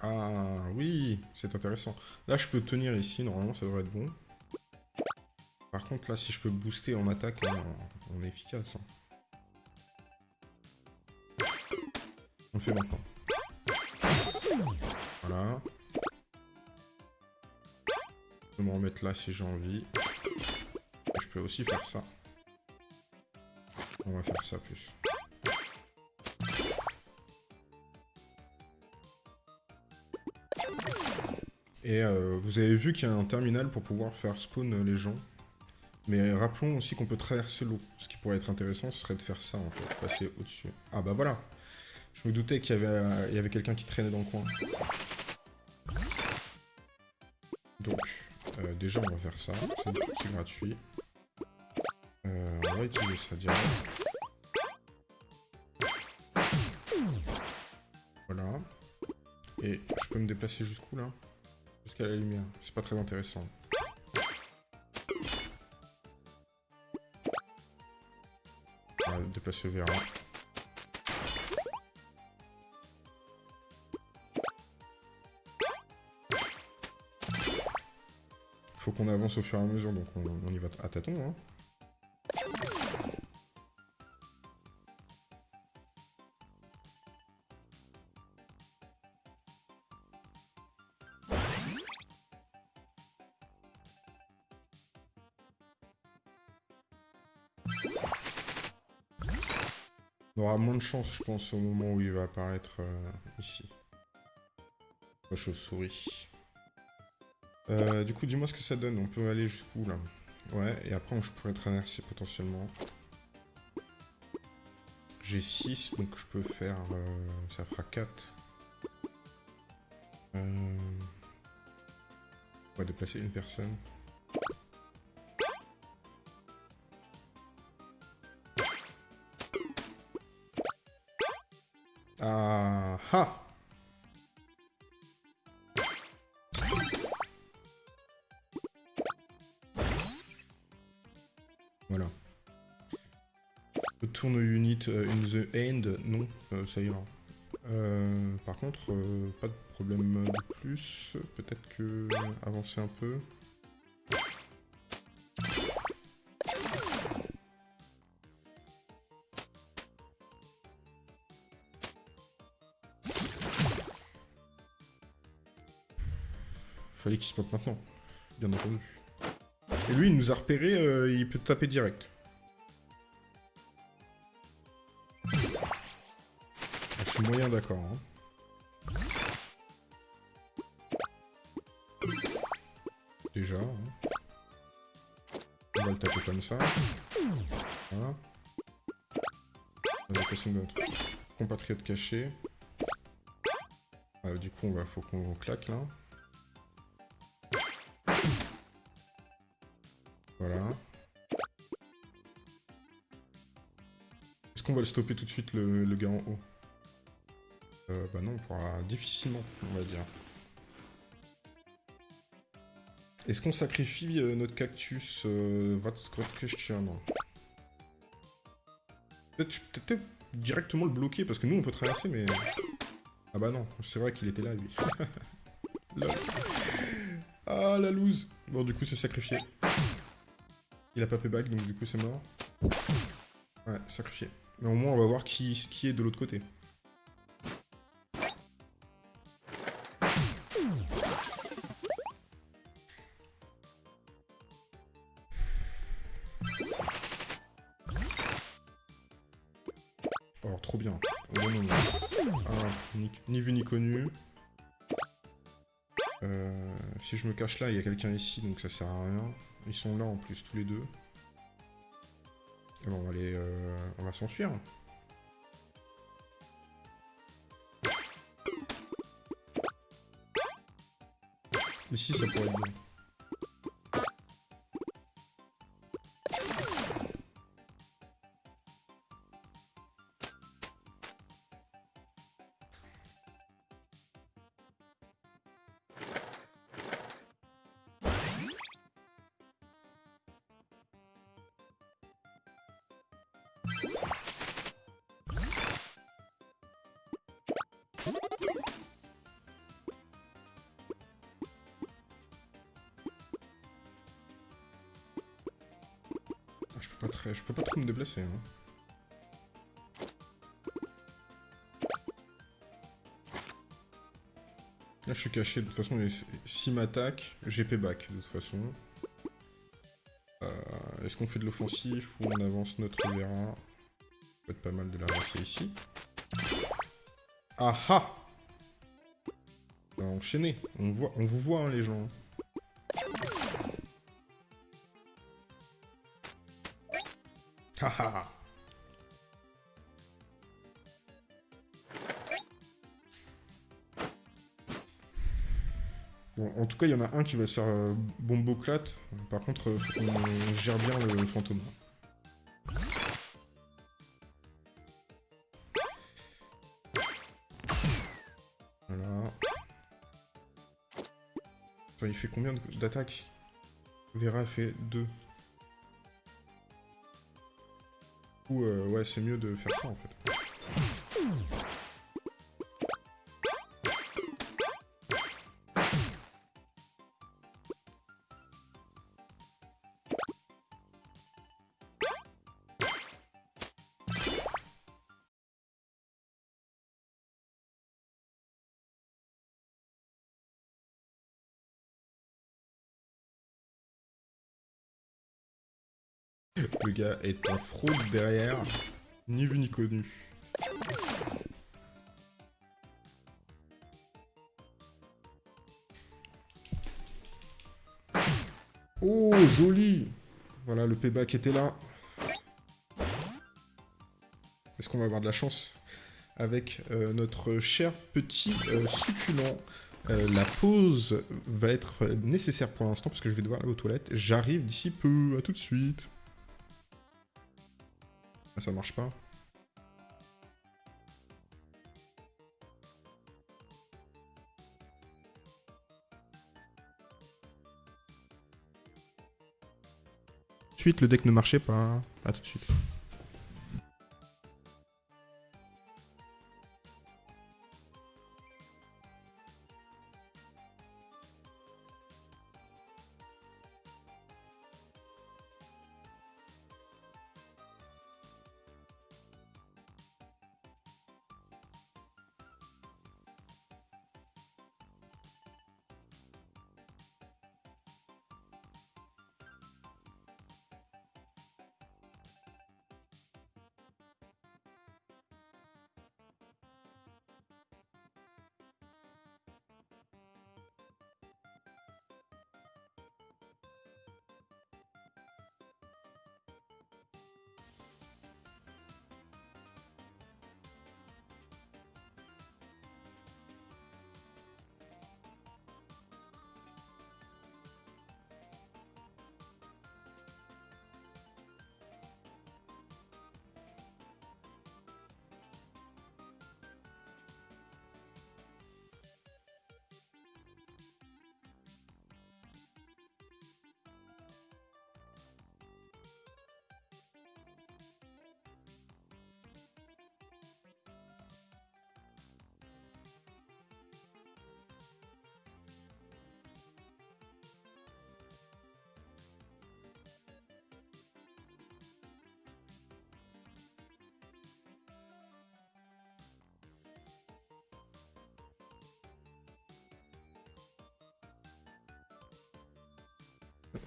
Ah oui, c'est intéressant. Là, je peux tenir ici, normalement, ça devrait être bon. Par contre, là, si je peux booster en attaque, hein, on est efficace. Hein. On fait maintenant. Voilà. Je peux me remettre là si j'ai envie. Je peux aussi faire ça. On va faire ça plus. Et euh, vous avez vu qu'il y a un terminal pour pouvoir faire spawn les gens. Mais rappelons aussi qu'on peut traverser l'eau. Ce qui pourrait être intéressant, ce serait de faire ça, en fait. Passer au-dessus. Ah bah voilà Je me doutais qu'il y avait, avait quelqu'un qui traînait dans le coin. Donc, euh, déjà, on va faire ça. C'est gratuit. Euh, on va utiliser ça direct. Voilà. Et je peux me déplacer jusqu'où, là? Jusqu'à la lumière. C'est pas très intéressant. On va déplacer vers là. Faut qu'on avance au fur et à mesure, donc on, y va à tâtons. Hein. Chance, je pense, au moment où il va apparaître euh, ici. La chauve-souris. Euh, du coup, dis-moi ce que ça donne. On peut aller jusqu'où, là? Ouais, et après, je pourrais traverser potentiellement. J'ai 6, donc je peux faire... Euh, ça fera 4. On va déplacer une personne. Unit euh, in the end, non, euh, ça ira. Euh, par contre, pas de problème de plus. Peut-être que avancer un peu. Fallait qu'il se monte maintenant, bien entendu. Et lui, il nous a repéré, il peut taper direct. moyen d'accord. Hein. Déjà. Hein. On va le taper comme ça. Voilà. Adaptation de notre compatriote caché. Euh, du coup, on va, faut qu'on claque là. Voilà. Est-ce qu'on va le stopper tout de suite, le gars en haut? Euh, Bah non, on pourra difficilement, on va dire. Est-ce qu'on sacrifie euh, notre cactus euh, What's question Peut-être directement le bloquer, parce que nous, on peut traverser, mais... Ah bah non, c'est vrai qu'il était là, lui. Ah, la loose Bon, du coup, c'est sacrifié. Il a pas payback, donc du coup, c'est mort. Ouais, sacrifié. Mais au moins, on va voir qui, qui est de l'autre côté. Cache là, il y a quelqu'un ici, donc ça sert à rien. Ils sont là en plus, tous les deux. bon, on va aller... Euh, on va s'enfuir. Ici, ça pourrait être bien. Je peux pas trop me déplacer. Hein. Là, je suis caché. De toute façon, s'il m'attaque, j'ai back de toute façon. Euh, est-ce qu'on fait de l'offensif ou on avance notre Vera peut être pas mal de l'avancer ici. Ah ah Enchaîné. On, voit, on vous voit, hein, les gens. Bon, en tout cas, il y en a un qui va se faire euh, bomboclate. Par contre, euh, faut qu'on gère bien le fantôme. Voilà. il fait combien d'attaques? Vera fait 2. Ou euh, ouais, c'est mieux de faire ça en fait. Le gars est en fraude derrière, ni vu ni connu. Oh, joli Voilà, le payback était là. Est-ce qu'on va avoir de la chance avec euh, notre cher petit euh, succulent? Euh, la pause va être nécessaire pour l'instant parce que je vais devoir aller aux toilettes. J'arrive d'ici peu, à tout de suite. Ah, ça marche pas. Suite, le deck ne marchait pas. À tout de suite.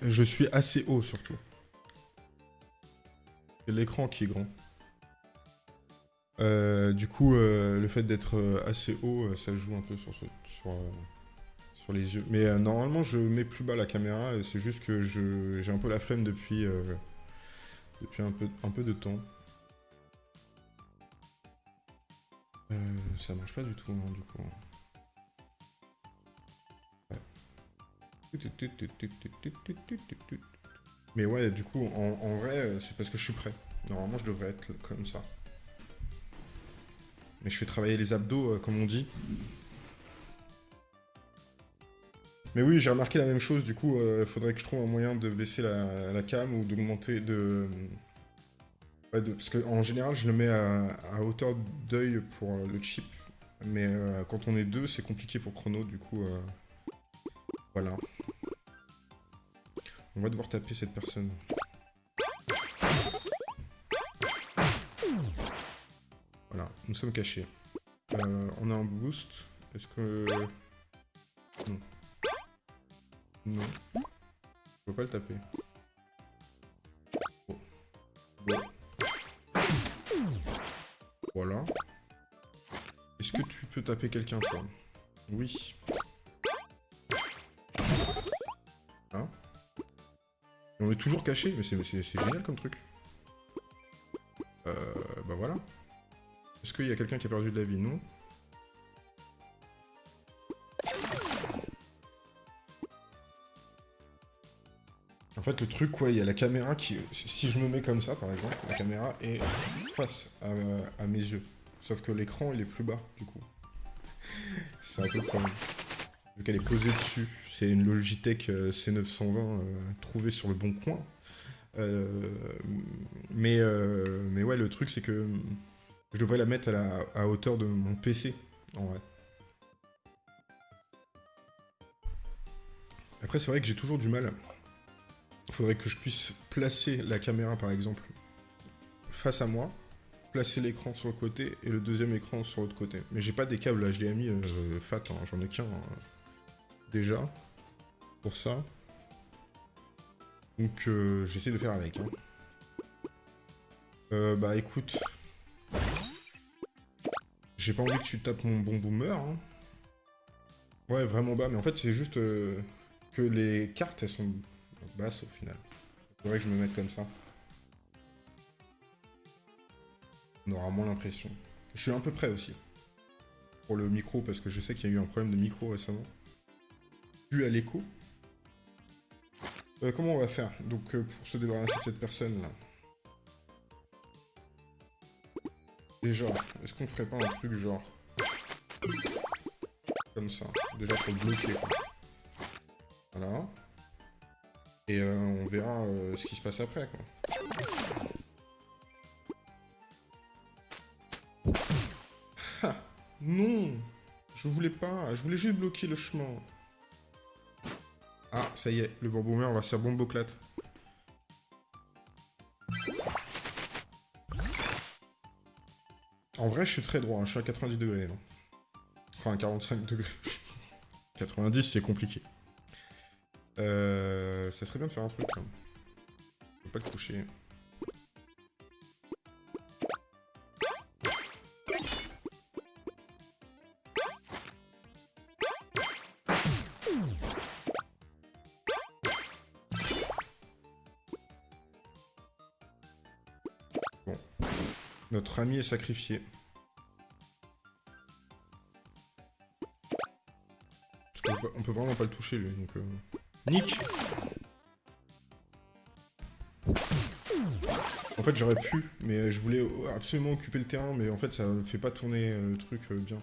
Je suis assez haut surtout. C'est l'écran qui est grand. Euh, du coup, euh, le fait d'être euh, assez haut, ça joue un peu sur, les yeux. Mais normalement, je mets plus bas la caméra. C'est juste que j'ai un peu la flemme depuis, depuis un, peu, un peu de temps. ça marche pas du tout, hein, du coup. Mais ouais, du coup, en, vrai, c'est parce que je suis prêt. Normalement, je devrais être comme ça. Mais je fais travailler les abdos, euh, comme on dit. Mais oui, j'ai remarqué la même chose, du coup, il euh, faudrait que je trouve un moyen de baisser la, cam ou d'augmenter, de... Parce qu'en général, je le mets à, hauteur d'œil pour euh, le chip. Mais quand on est deux, c'est compliqué pour Chrono, du coup... Voilà. On va devoir taper cette personne. Voilà, nous sommes cachés. Euh, on a un boost. Est-ce que... Non. Non. On peut pas le taper. Voilà. Est-ce que tu peux taper quelqu'un, toi? Oui. On est toujours caché, mais c'est génial comme truc. Euh, bah voilà. Est-ce qu'il y a quelqu'un qui a perdu de la vie? Non. En fait, le truc, quoi, il y a la caméra qui... Si je me mets comme ça, par exemple, la caméra est face à, mes yeux. Sauf que l'écran, il est plus bas, du coup. C'est un peu comme... Vu qu'elle est posée dessus. C'est une Logitech euh, C920 euh, trouvée sur le bon coin. Euh, mais, mais ouais, le truc, c'est que je devrais la mettre à, hauteur de mon PC, en vrai. Après, c'est vrai que j'ai toujours du mal. Il faudrait que je puisse placer la caméra, par exemple, face à moi, placer l'écran sur le côté et le deuxième écran sur l'autre côté. Mais j'ai pas des câbles HDMI fat, hein, j'en ai qu'un déjà pour ça. Donc euh, j'essaie de faire avec. Hein. Euh, bah écoute. J'ai pas envie que tu tapes mon bon boomer. Hein. Ouais, vraiment bas, mais en fait c'est juste euh, que les cartes elles sont basses au final. Faudrait que je me mette comme ça. On aura moins l'impression. Je suis un peu prêt aussi. Pour le micro, parce que je sais qu'il y a eu un problème de micro récemment. Dû à l'écho? Euh, comment on va faire Donc euh, pour se débarrasser de cette personne là. Déjà, est-ce qu'on ferait pas un truc genre comme ça Déjà pour le bloquer. Voilà. Et euh, on verra ce qui se passe après quoi. non Je voulais pas, je voulais juste bloquer le chemin. Ah, ça y est, le boomer va se faire. En vrai, je suis très droit, hein. je suis à 90 degrés. Enfin, 45 degrés. 90, c'est compliqué. Euh, ça serait bien de faire un truc. Je peux pas te coucher. Ami est sacrifié. Parce peut, on peut vraiment pas le toucher, lui, donc... Euh... Nick En fait, j'aurais pu, mais je voulais absolument occuper le terrain, mais en fait, ça ne fait pas tourner euh, le truc euh, bien.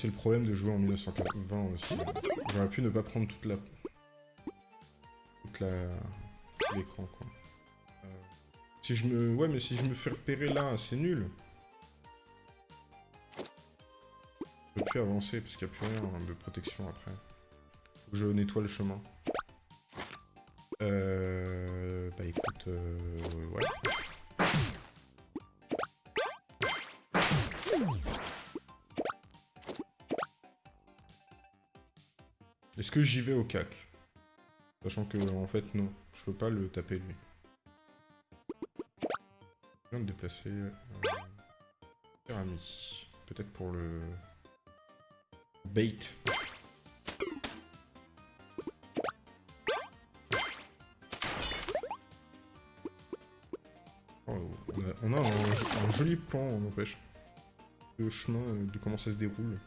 C'est le problème de jouer en 1920 aussi. J'aurais pu ne pas prendre toute la... toute la... l'écran, quoi. Euh, si je me... Ouais, mais si je me fais repérer là, c'est nul. Je peux plus avancer, parce qu'il n'y a plus rien de protection après. Je nettoie le chemin. Euh... Bah écoute... Euh... Ouais. Est-ce que j'y vais au cac? Sachant que, en fait, non. Je peux pas le taper, lui. Je viens de déplacer... Euh, Peut-être pour le... Bait. Oh, on a, un, joli plan, on empêche. Le chemin euh, de comment ça se déroule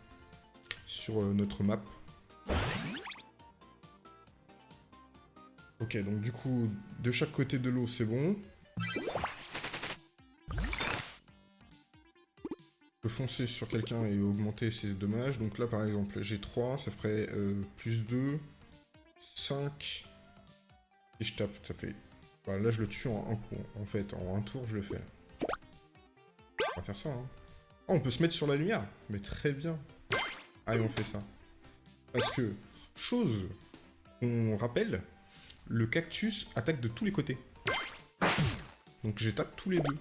sur euh, notre map. Donc du coup, de chaque côté de l'eau, c'est bon. Je peux foncer sur quelqu'un et augmenter ses dommages. Donc là, par exemple, j'ai 3, ça ferait euh, plus 2, 5. Et je tape, ça fait... Là, je le tue en un coup. En fait, en un tour, je le fais. On va faire ça, hein. Oh, on peut se mettre sur la lumière Mais très bien. Allez, on fait ça. Parce que, chose qu'on rappelle, le cactus attaque de tous les côtés. Donc j'attaque tous les deux.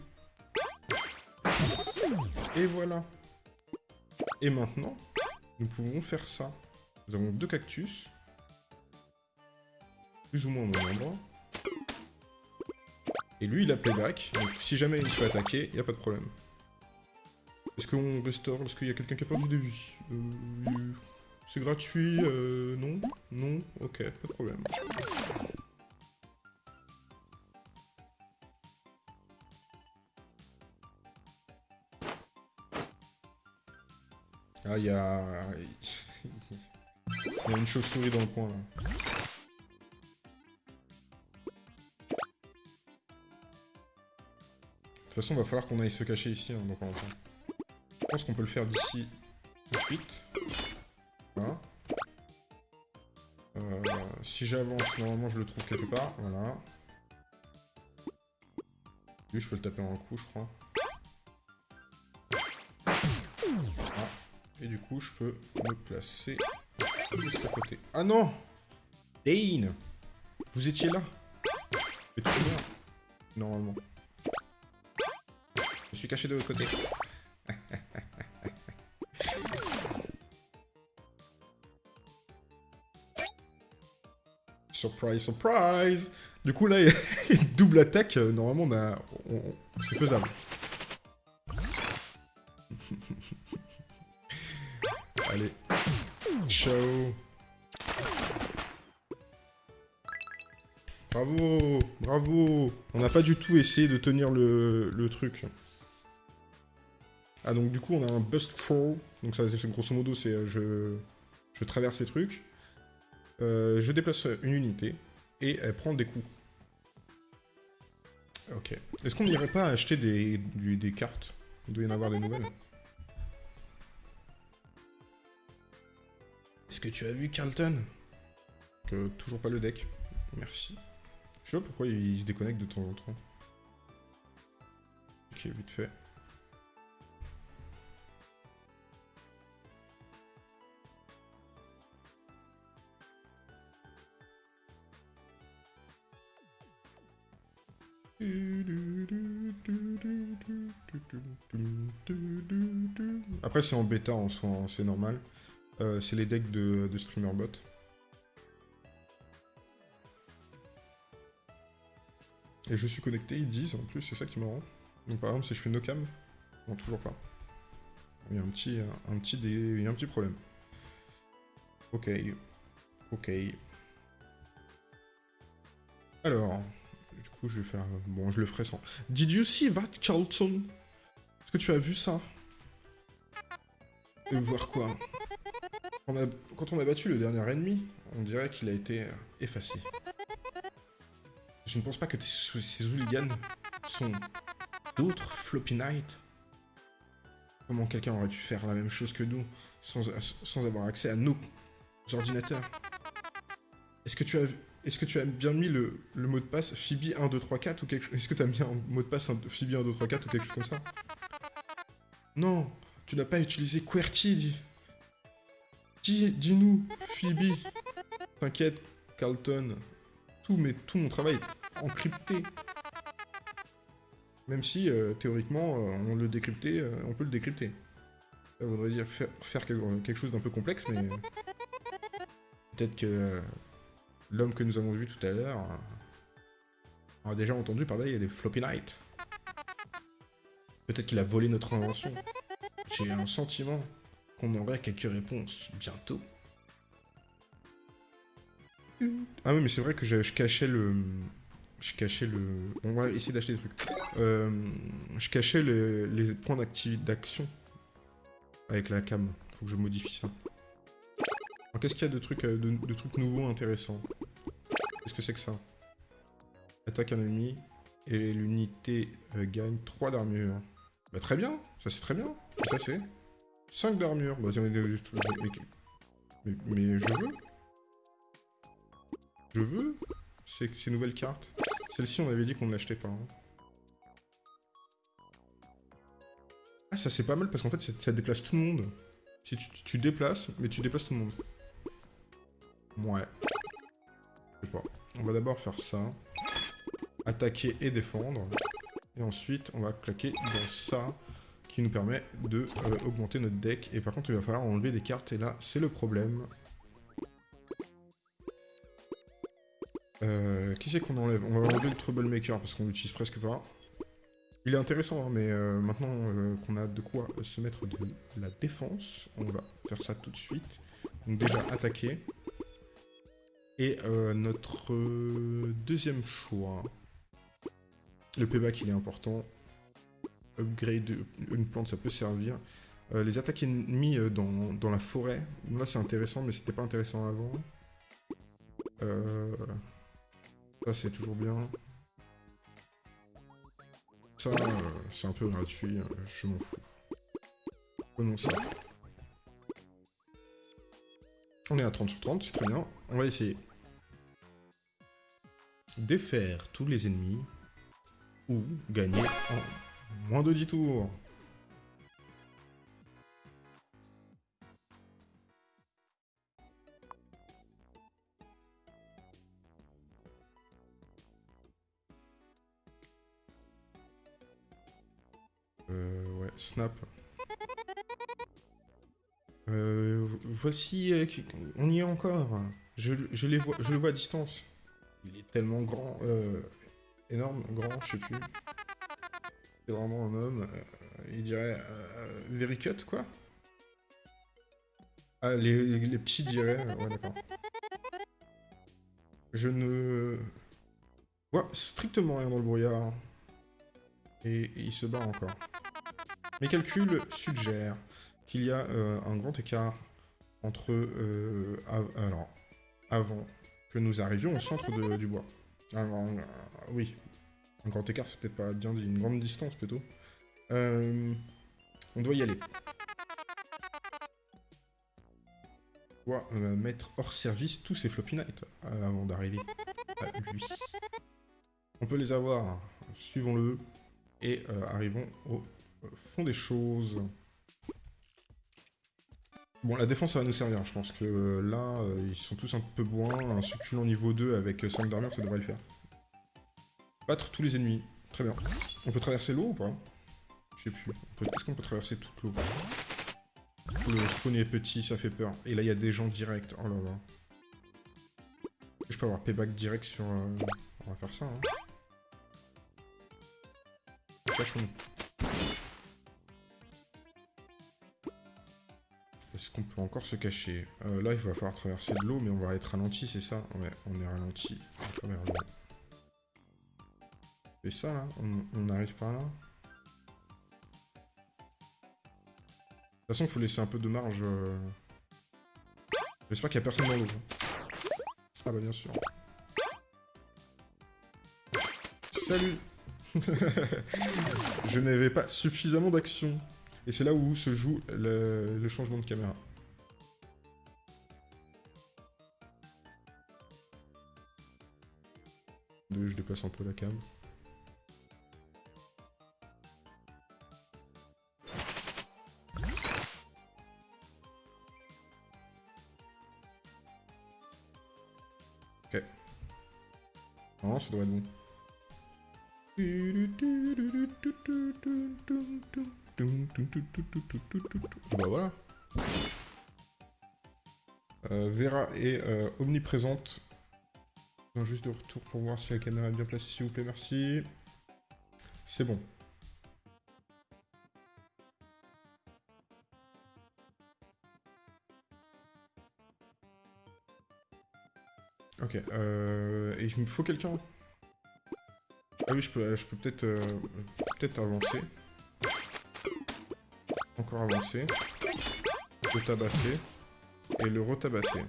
Et voilà. Et maintenant, nous pouvons faire ça. Nous avons deux cactus. Plus ou moins au même endroit. Et lui, il a payback. Donc si jamais il se fait attaquer, il n'y a pas de problème. Est-ce qu'on restaure? Est-ce qu'il y a quelqu'un qui a perdu des vies? Euh, C'est gratuit euh, Non? Non? Ok, pas de problème. Ah, il y a... Il y a une chauve-souris dans le coin, là. De toute façon, va falloir qu'on aille se cacher ici, hein, Je pense qu'on peut le faire d'ici tout de suite. Voilà. Euh, si j'avance, normalement, je le trouve quelque part. Voilà. Lui, je peux le taper en un coup, je crois. Et du coup, je peux me placer juste à côté. Ah non Dane Vous étiez là Mais tu Normalement. Je suis caché de l'autre côté. surprise, surprise Du coup, là, il y a une double attaque. Normalement, on a... C'est faisable. Bravo, bravo. On n'a pas du tout essayé de tenir le, truc. Ah donc du coup on a un bust fall. Donc ça grosso modo c'est euh, je, je traverse ces trucs. Euh, je déplace une unité et elle prend des coups. Ok. Est-ce qu'on n'irait pas acheter des, cartes? Il doit y en avoir des nouvelles. Est-ce que tu as vu Carlton? Toujours pas le deck. Merci. Pourquoi il se déconnecte de temps en temps. Ok, vite fait. Après c'est en bêta en soi, hein, c'est normal. Euh, c'est les decks de, de StreamerBot. Et je suis connecté, ils disent en plus, c'est ça qui me rend. Donc par exemple, si je fais no cam, non, toujours pas. Il y a un petit, un petit, il y a un petit problème. Ok. Ok. Alors, du coup, je vais faire... Bon, je le ferai sans... Did you see that, Carlton Est-ce que tu as vu ça? Et voir quoi? Quand on a battu le dernier ennemi, on dirait qu'il a été effacé. Je ne pense pas que ces hooligans sont d'autres Floppy Knight. Comment quelqu'un aurait pu faire la même chose que nous sans, avoir accès à nos ordinateurs? Est-ce que tu as est-ce que tu as bien mis le, mot de passe Phoebe 1234 ou quelque chose? Est-ce que tu as mis un mot de passe Phoebe 1234 ou quelque chose comme ça? Non, tu n'as pas utilisé QWERTY, Dis-nous, Phoebe. T'inquiète, Carlton. Tout, mais tout mon travail encrypté. Même si, euh, théoriquement, euh, on le euh, on peut le décrypter. Ça voudrait dire faire, quelque chose d'un peu complexe, mais... Peut-être que l'homme que nous avons vu tout à l'heure euh, a déjà entendu parler des floppy night. Peut-être qu'il a volé notre invention. J'ai un sentiment qu'on aurait quelques réponses bientôt. Ah oui, mais c'est vrai que je cachais le... Je cachais le... On va essayer d'acheter des trucs. Euh, je cachais le- les points d'action avec la cam. Faut que je modifie ça. Alors, Qu'est-ce qu'il y a de trucs, euh, de, trucs nouveaux intéressants? Qu'est-ce que c'est que ça? Attaque un ennemi et l'unité euh, gagne 3 d'armure. Bah très bien, ça c'est très bien. Ça c'est 5 d'armure. Bah, mais, mais, je veux. Je veux ces nouvelles cartes. Celle-ci on avait dit qu'on ne l'achetait pas. hein. Ah ça c'est pas mal parce qu'en fait ça, déplace tout le monde. Si tu, tu déplaces, mais tu déplaces tout le monde. Ouais. Je sais pas. On va d'abord faire ça. Attaquer et défendre. Et ensuite, on va claquer dans ça, qui nous permet de euh, augmenter notre deck. Et par contre, il va falloir enlever des cartes, et là, c'est le problème. Euh, qui c'est qu'on enlève? On va enlever le Troublemaker, parce qu'on l'utilise presque pas. Il est intéressant, hein, mais euh, maintenant euh, qu'on a de quoi se mettre de la défense, on va faire ça tout de suite. Donc déjà, attaquer. Et notre deuxième choix... Le payback, il est important. Upgrade une plante, ça peut servir. Les attaques ennemies dans, dans la forêt, là c'est intéressant, mais c'était pas intéressant avant. Euh, ça c'est toujours bien. Ça, euh, c'est un peu gratuit, euh, je m'en fous. Prenons ça. On est à 30 sur 30, c'est très bien. On va essayer. Défaire tous les ennemis ou gagner en moins de 10 tours. Euh, voici, euh, on y est encore. Je, je les vois, je le vois à distance. Il est tellement grand, euh, énorme, grand, je sais plus. C'est vraiment un homme. euh, il dirait euh, very cut, quoi. Ah, les, petits diraient. ouais, d'accord. Je ne vois strictement rien dans le brouillard. Et, et il se bat encore. Mes calculs suggèrent qu'il y a euh, un grand écart entre... euh, alors, avant que nous arrivions au centre du bois. Oui, un grand écart, c'est peut-être pas bien dit, une grande distance plutôt. Euh, on doit y aller. On doit mettre hors service tous ces floppy nights avant d'arriver à lui. On peut les avoir, suivons-le, et arrivons au euh, fond des choses. Bon, la défense, ça va nous servir. Je pense que euh, là, euh, ils sont tous un peu bourrins. Un succulent niveau 2 avec 5 d'armure, ça devrait le faire. Battre tous les ennemis. Très bien. On peut traverser l'eau ou pas? Je sais plus. Est-ce qu'on peut traverser toute l'eau? Le spawn est petit, ça fait peur. Et là, il y a des gens directs. Oh là là. Je peux avoir payback direct sur... On va faire ça, hein. Est-ce qu'on peut encore se cacher Euh, Là, il va falloir traverser de l'eau, mais on va être ralenti, c'est ça? Ouais, on est ralenti. C'est ça, là on, on arrive par là? De toute façon, il faut laisser un peu de marge. euh. J'espère qu'il n'y a personne dans l'eau. Ah bah bien sûr. Salut Je n'avais pas suffisamment d'action. Et c'est là où se joue le, changement de caméra. Je déplace un peu la cam. Ok. Non, ça doit être bon. Bah voilà. Euh, Vera est euh, omniprésente. juste de retour pour voir si la caméra est bien placée, s'il vous plaît, merci. C'est bon. Ok, euh, et il me faut quelqu'un Ah oui, je peux, je peux peut-être euh, peut-être avancer. Avancer. Le tabasser. Et le retabasser.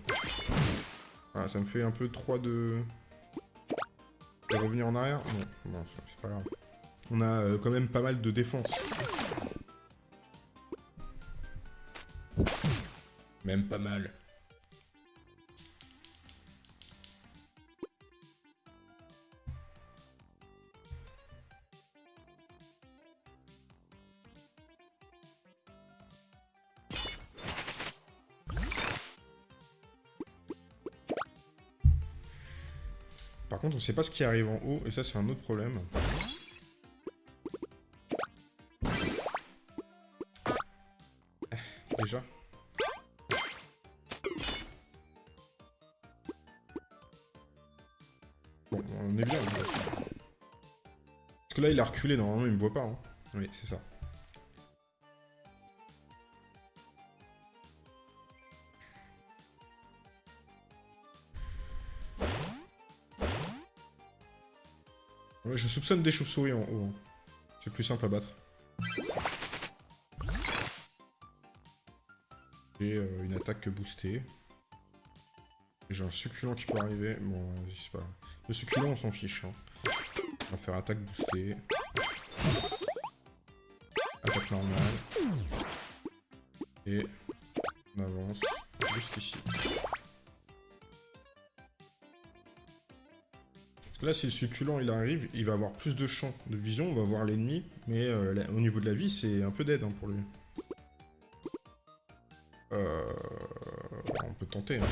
Ah, ça me fait un peu 3 de... revenir en arrière Non, non c'est pas grave. On a euh, quand même pas mal de défense. Même pas mal. Sait pas ce qui arrive en haut, et ça, c'est un autre problème. Eh, déjà. On est bien. Parce que là, il a reculé, normalement, il me voit pas. Hein. Oui, c'est ça. Je soupçonne des chauves-souris en haut. Hein. C'est plus simple à battre. J'ai euh, une attaque boostée. J'ai un succulent qui peut arriver. Bon, c'est pas... Le succulent, on s'en fiche. Hein. On va faire attaque boostée. Attaque normale. Et on avance jusqu'ici. Là, si le succulent il arrive, il va avoir plus de champ de vision, on va voir l'ennemi, mais euh, au niveau de la vie, c'est un peu d'aide hein, pour lui. Euh, on peut tenter. Hein.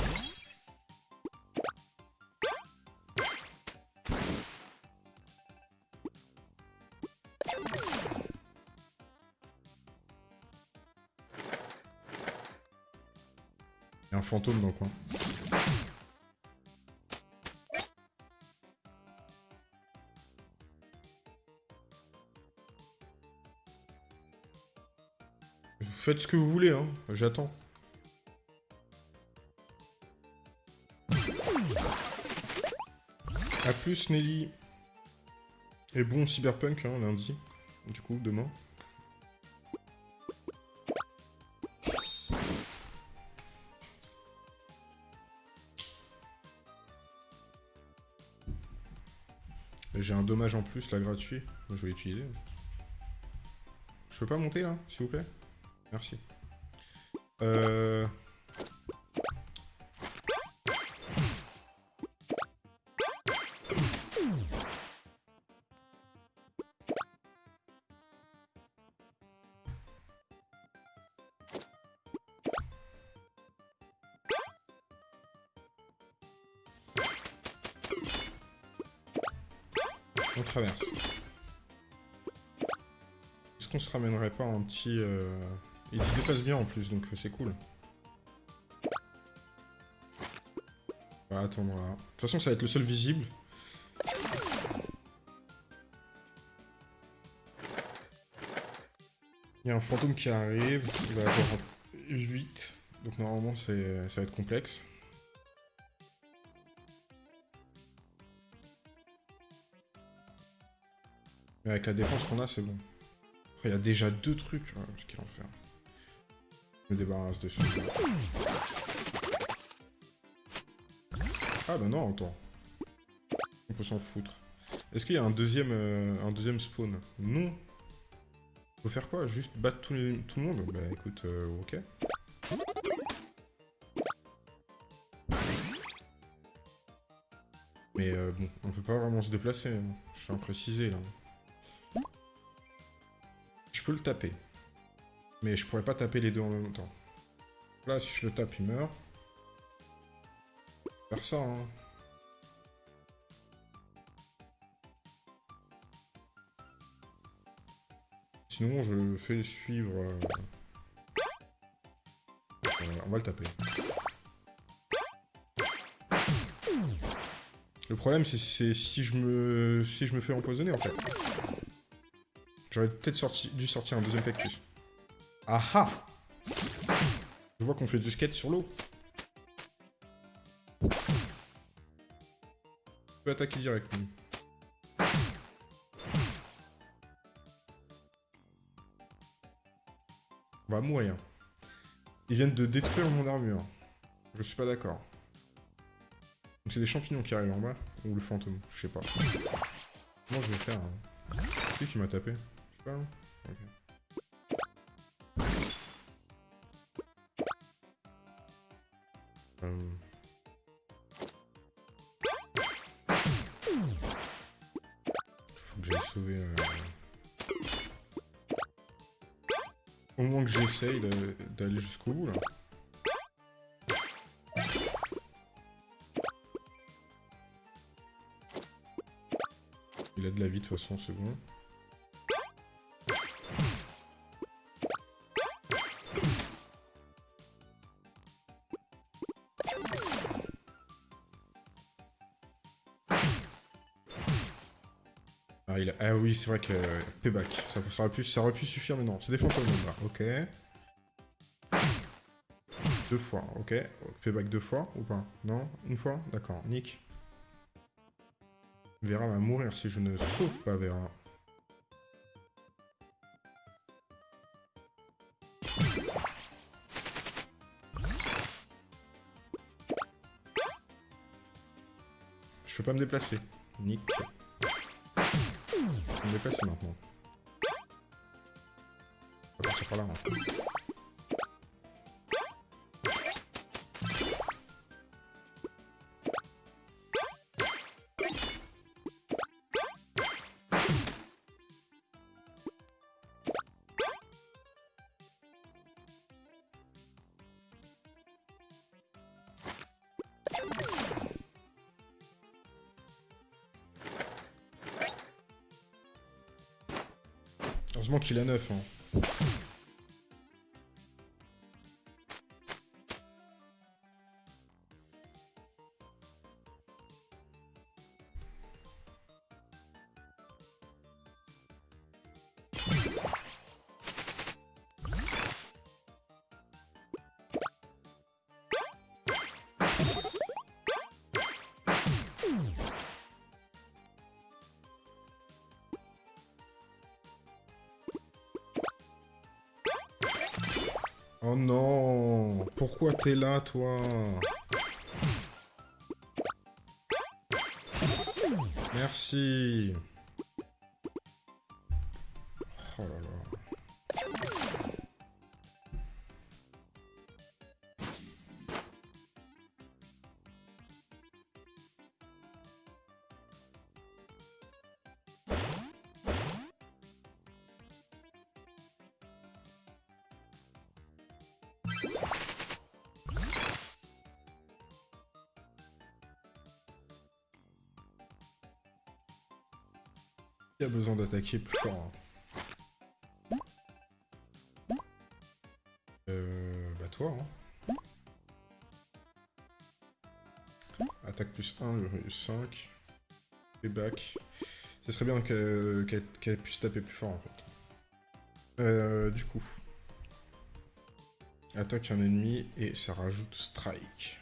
Il y a un fantôme dans le coin. Faites ce que vous voulez, hein. J'attends. A plus, Nelly. Et bon Cyberpunk, hein, lundi. Du coup, demain. J'ai un dommage en plus, là, gratuit. Je vais l'utiliser. Je peux pas monter, là, s'il vous plaît? Merci. Euh... On traverse. Est-ce qu'on se ramènerait pas un petit... Euh... Il se dépasse bien en plus, donc c'est cool. On va attendre là. De toute façon, ça va être le seul visible. Il y a un fantôme qui arrive, il va avoir 8, donc normalement ça va être complexe. Mais avec la défense qu'on a, c'est bon. Après, il y a déjà deux trucs. Oh, quel enfer débarrasse dessus. Ah bah non, attends. On peut s'en foutre. Est-ce qu'il y a un deuxième, euh, un deuxième spawn? Non. Faut faire quoi? Juste battre tout, tout, le monde? Bah écoute, euh, ok. Mais euh, bon, on peut pas vraiment se déplacer. Hein. Je suis imprécisé là. Je peux le taper. Mais je pourrais pas taper les deux en même temps. Là, si je le tape, il meurt. Faire ça, hein. Sinon, je fais suivre... Euh, on va le taper. Le problème, c'est si je me si je me fais empoisonner, en fait. J'aurais peut-être sorti, dû sortir un deuxième cactus. Ah ah Je vois qu'on fait du skate sur l'eau. Je peux attaquer direct. On va mourir. Ils viennent de détruire mon armure. Je suis pas d'accord. Donc c'est des champignons qui arrivent en bas Ou le fantôme Je sais pas. Comment je vais faire hein? Qui qui m'a tapé? Je sais pas. Hein euh. Faut que j'aille sauver... Euh, Au moins que j'essaye d'aller jusqu'au bout, là. Il a de la vie, de toute façon, c'est. C'est vrai que... payback, ça, aurait pu, ça aurait pu suffire, mais non. C'est des fantômes, là. Ok. Deux fois, ok. Payback deux fois, ou pas? Non? Une fois? D'accord, nick. Vera va mourir si je ne sauve pas Vera. Je peux pas me déplacer. Nick me déplacer maintenant. On va partir par là. Hein. Qu'il a 9. Hein. Oh non. Pourquoi t'es là, toi? Merci besoin d'attaquer plus fort hein Euh... Bah toi, hein. Attaque plus 1, 5. back. Ce serait bien qu'elle puisse taper plus fort, en fait. Euh, du coup... Attaque un ennemi et ça rajoute strike.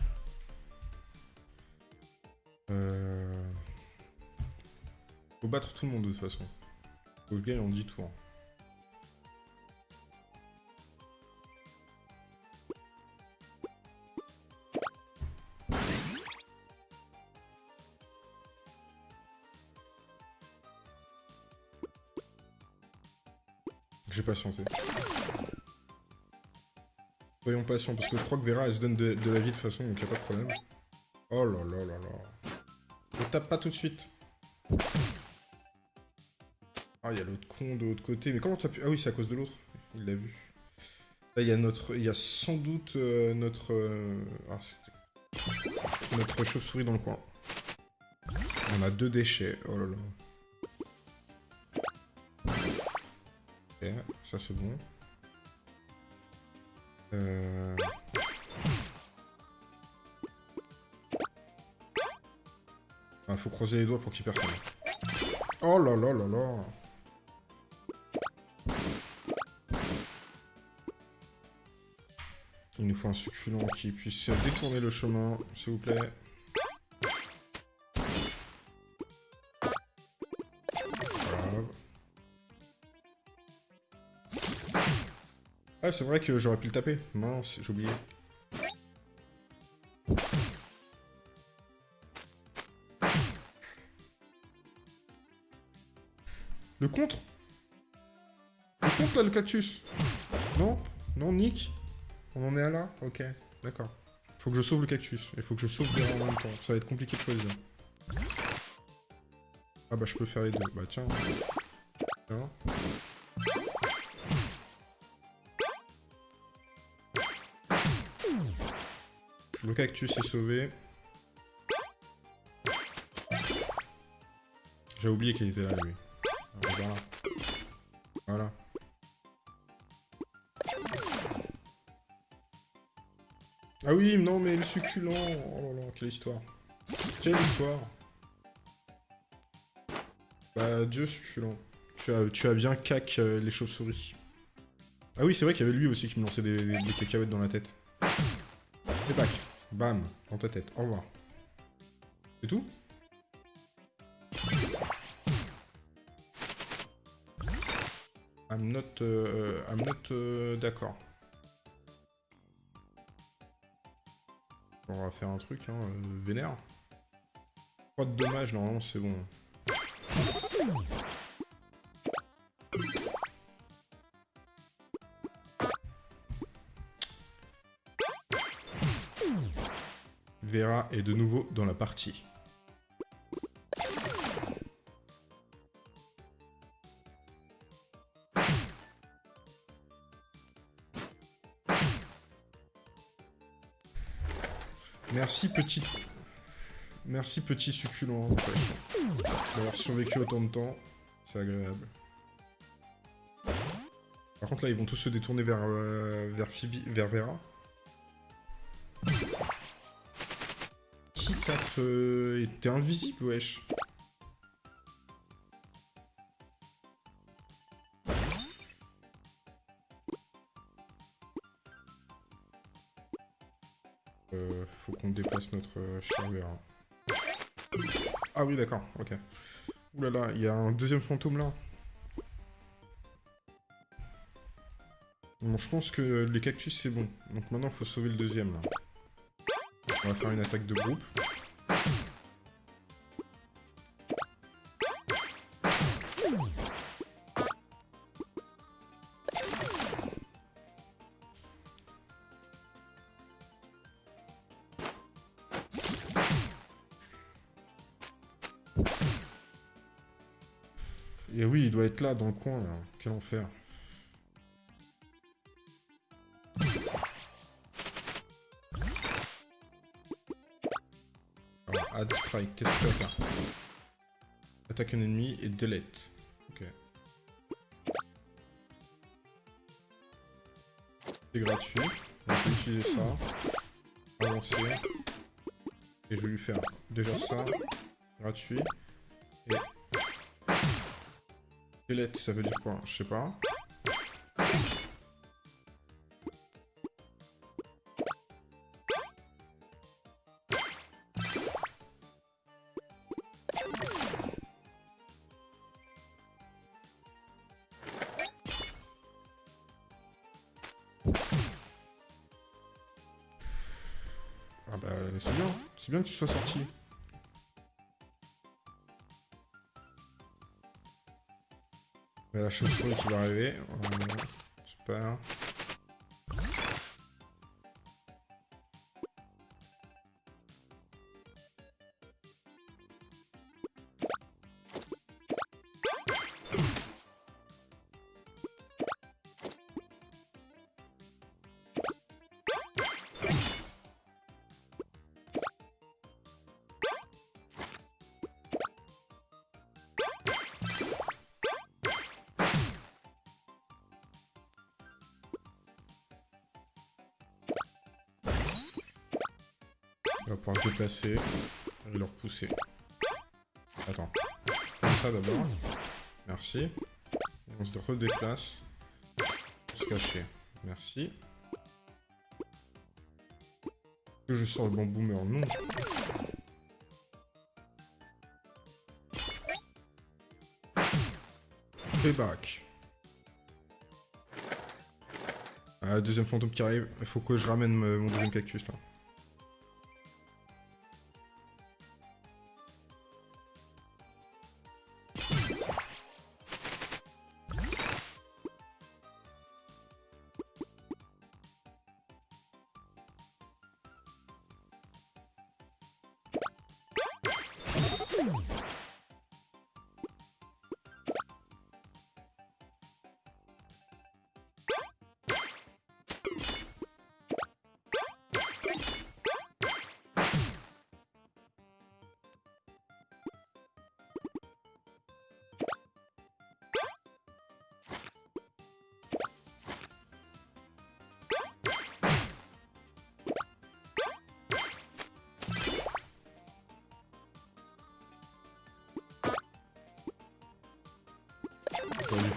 Tout le monde de toute façon. Faut gagner en 10 tours. J'ai patienté. Soyons patients, parce que je crois que Vera, elle se donne de, la vie de toute façon, donc y'a pas de problème. Oh là là là là. Ne tape pas tout de suite. Ah, il y a l'autre con de l'autre côté. Mais comment t'as pu... Ah oui, c'est à cause de l'autre. Il l'a vu. Là, il y a notre... Il y a sans doute euh, notre... Euh, ah, notre chauve-souris dans le coin. On a deux déchets. Oh là là. Ok, ça c'est bon. Euh... Ah, faut croiser les doigts pour qu'il main. Oh là là là là nous faut un succulent qui puisse détourner le chemin, s'il vous plaît. Voilà. Ah, c'est vrai que j'aurais pu le taper. Mince, j'ai oublié. Le contre? Le contre, là, le cactus? Non? Non, Nick? On en est à là Ok, d'accord. Faut que je sauve le cactus. Il faut que je sauve Vera en même temps. Ça va être compliqué de choisir. Ah bah, je peux faire les deux. Bah, tiens. Tiens. Le cactus est sauvé. J'ai oublié qu'il était là, lui. Ah oui, non, mais le succulent Oh là là, quelle histoire Quelle histoire Bah, Dieu succulent. Tu as, tu as bien cac euh, les chauves-souris. Ah oui, c'est vrai qu'il y avait lui aussi qui me lançait des, cacahuètes dans la tête. Et tac Bam Dans ta tête. Au revoir. C'est tout? I'm not... Euh, I'm not... Euh, D'accord. On va faire un truc, hein, euh, vénère. Pas de dommages, normalement c'est bon. Vera est de nouveau dans la partie. Merci petit... Merci petit succulent, d'avoir survécu autant de temps. C'est agréable. Par contre là, ils vont tous se détourner vers, euh, vers vers Vera. Qui tape euh, T'es invisible, wesh. Déplace notre euh, cher Vera. Ah oui, d'accord, ok. Ouh là là, il y a un deuxième fantôme là. Bon, je pense que les cactus c'est bon. Donc maintenant, il faut sauver le deuxième là. On va faire une attaque de groupe. Là, dans le coin, là. Quel enfer. Alors, add strike, qu'est-ce que tu vas faire Attaque un ennemi et delete. Ok. C'est gratuit. Utiliser ça. Avancer. Et je vais lui faire déjà ça. Gratuit. Squelette, ça veut dire quoi Je sais pas. Ah bah c'est bien, c'est bien que tu sois sorti. La chauve-souris qui va arriver. Super. Et le repousser. Attends. Comme ça d'abord. Merci. Et on se redéplace. Se cacher. Merci. Que je sors le bon boomer Non. Ah, deuxième fantôme qui arrive. Il faut que je ramène mon deuxième cactus là. Hmm.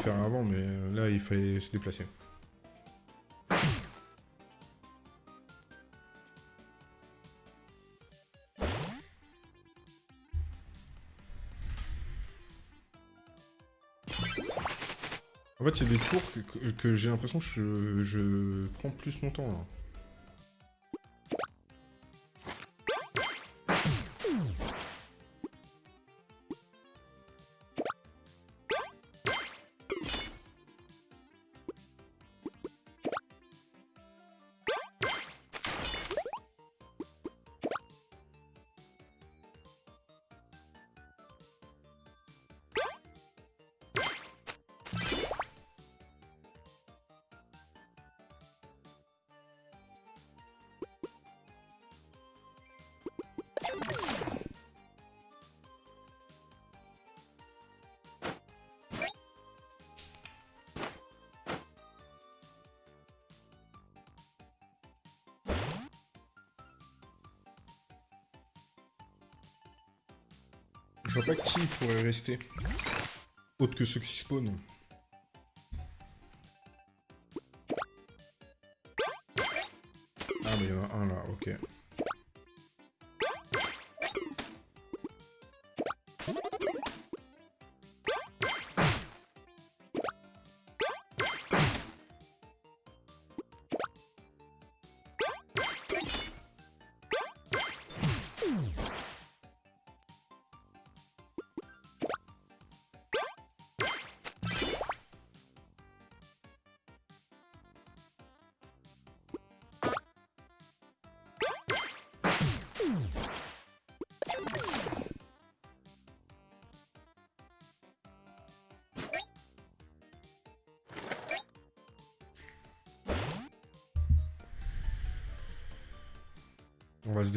Faire avant, mais euh, là, il fallait se déplacer. En fait, c'est des tours que, j'ai l'impression que je, je, prends plus mon temps, là. Pourrait rester. Autre que ceux qui spawnent.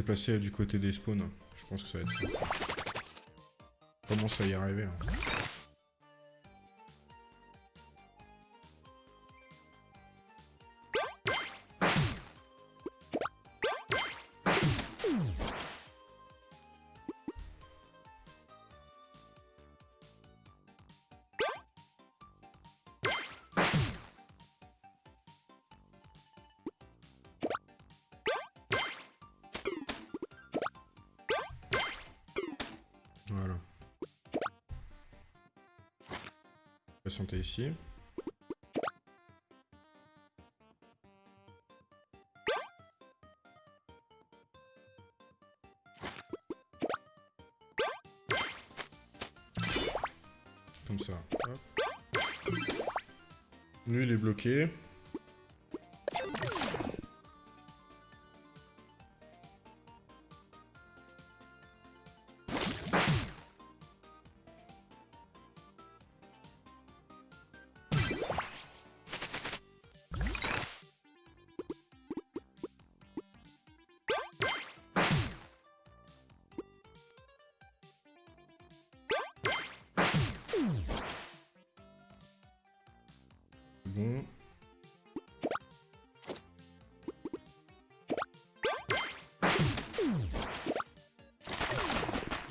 Déplacer du côté des spawns. Je pense que ça va être ça. On commence à y arriver. Hein. Comme ça. Lui, il est bloqué.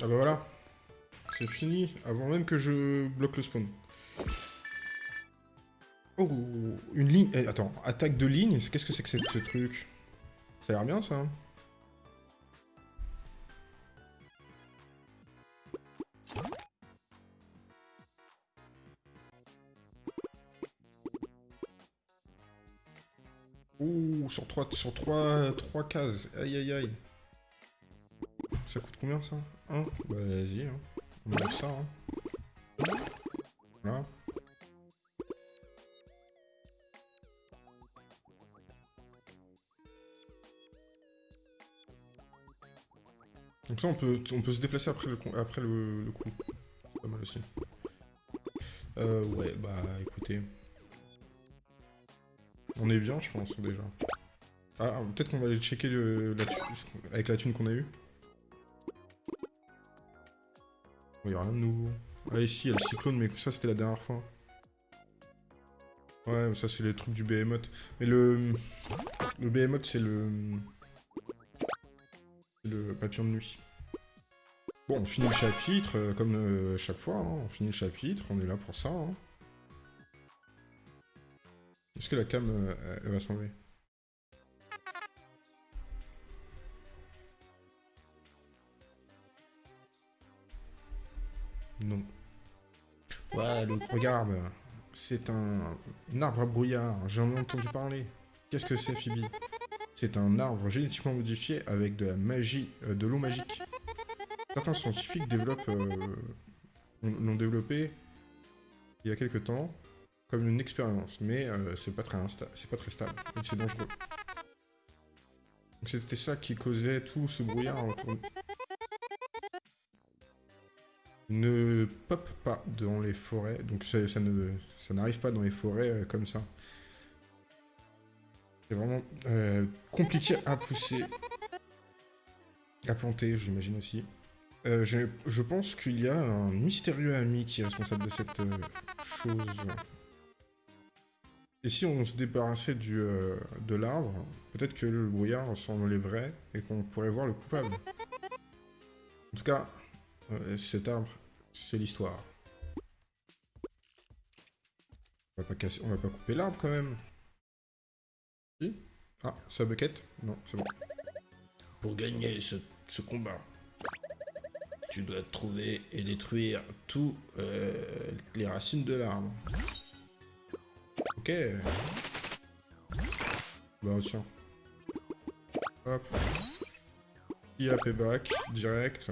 Ah bah voilà. C'est fini, avant même que je bloque le spawn. Oh, une ligne... eh, attends, attaque de ligne, qu'est-ce que c'est que ce, truc? Ça a l'air bien, ça. hein. Ouh, sur 3 sur trois, trois cases. Aïe aïe aïe. Ça coûte combien ça? 1 Bah vas-y, hein. on met ça. Hein. Voilà. Donc ça on peut, on peut se déplacer après le, après le, coup. Pas mal aussi. Euh, ouais, bah écoutez. On est bien, je pense, déjà. Ah, peut-être qu'on va aller checker avec la thune qu'on a eue. Il n'y a rien de nouveau. Ah, ici, il y a le cyclone, mais ça, c'était la dernière fois. Ouais, ça, c'est les trucs du Behemoth. Mais le... Le Behemoth, c'est le... le papillon de nuit. Bon, on finit le chapitre, euh, comme euh, chaque fois. hein. On finit le chapitre, on est là pour ça. hein. Est-ce que la cam, euh, va s'enlever? Regarde, c'est un, arbre à brouillard, j'en ai entendu parler. Qu'est-ce que c'est, Phoebe? C'est un arbre génétiquement modifié avec de la magie, euh, de l'eau magique. Certains scientifiques développent, euh, l'ont développé il y a quelques temps comme une expérience, mais euh, c'est pas très stable, c'est dangereux. Donc c'était ça qui causait tout ce brouillard autour. Ne pop pas dans les forêts, donc ça, ne ça n'arrive pas dans les forêts euh, comme ça. C'est vraiment euh, compliqué à pousser, à planter, j'imagine aussi. Euh, je, je pense qu'il y a un mystérieux ami qui est responsable de cette chose. Et si on se débarrassait du, de l'arbre, peut-être que le brouillard s'enlèverait et qu'on pourrait voir le coupable. En tout cas, euh, cet arbre, c'est l'histoire. On va pas casser, on va pas couper l'arbre quand même. Si Ah, sa bucket Non, c'est bon. Pour gagner ce, ce combat, tu dois trouver et détruire tous euh, les racines de l'arbre. Ok. Bah tiens. Hop. Qui a payback direct.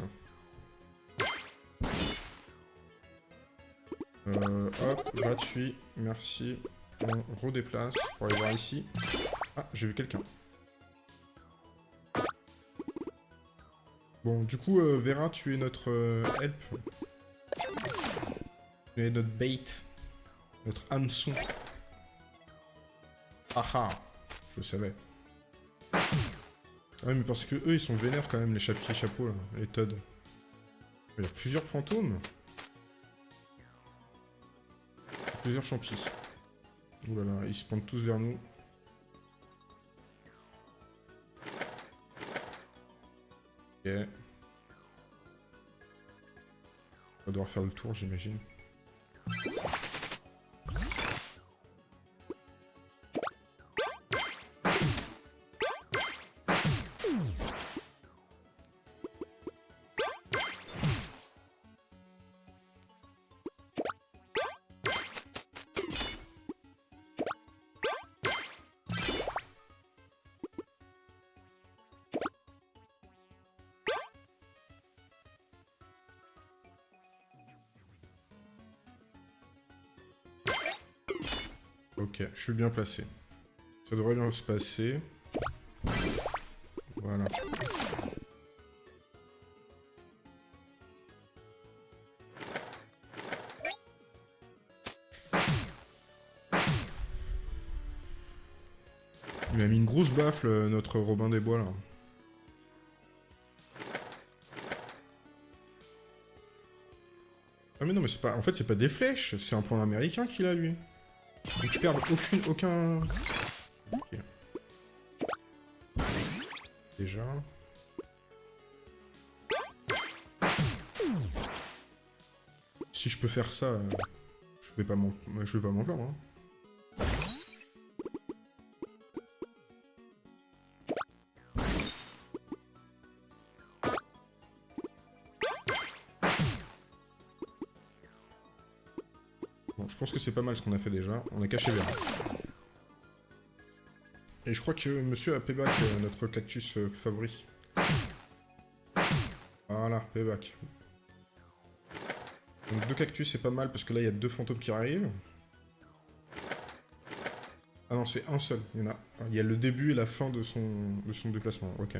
Euh, hop, gratuit, merci. On redéplace pour aller voir ici. Ah, j'ai vu quelqu'un. Bon, du coup, euh, Vera, tu es notre euh, help. Tu es notre bait. Notre hameçon. Ah ah Je le savais. Ah ouais, mais parce que eux, ils sont vénères quand même, les chapiers chapeaux, là, les Todd. Il y a plusieurs fantômes. Plusieurs champis. Ouh là là, ils se pointent tous vers nous. Ok. On va devoir faire le tour, j'imagine. Suis bien placé. Ça devrait bien se passer. Voilà. Il m'a mis une grosse baffle, euh, notre Robin des Bois, là. Ah mais non, mais c'est pas... En fait, c'est pas des flèches, c'est un point américain qu'il a, lui. Donc je perds aucune, aucun... Déjà... si je peux faire ça, euh, je vais pas m'en plaindre. hein. Pense que c'est pas mal ce qu'on a fait déjà. On a caché vert. Et je crois que monsieur a payback, euh, notre cactus euh, favori. Voilà, payback. Donc deux cactus, c'est pas mal, parce que là, il y a deux fantômes qui arrivent. Ah non, c'est un seul. Il y en a. Il y a le début et la fin de son, de son déplacement. Ok.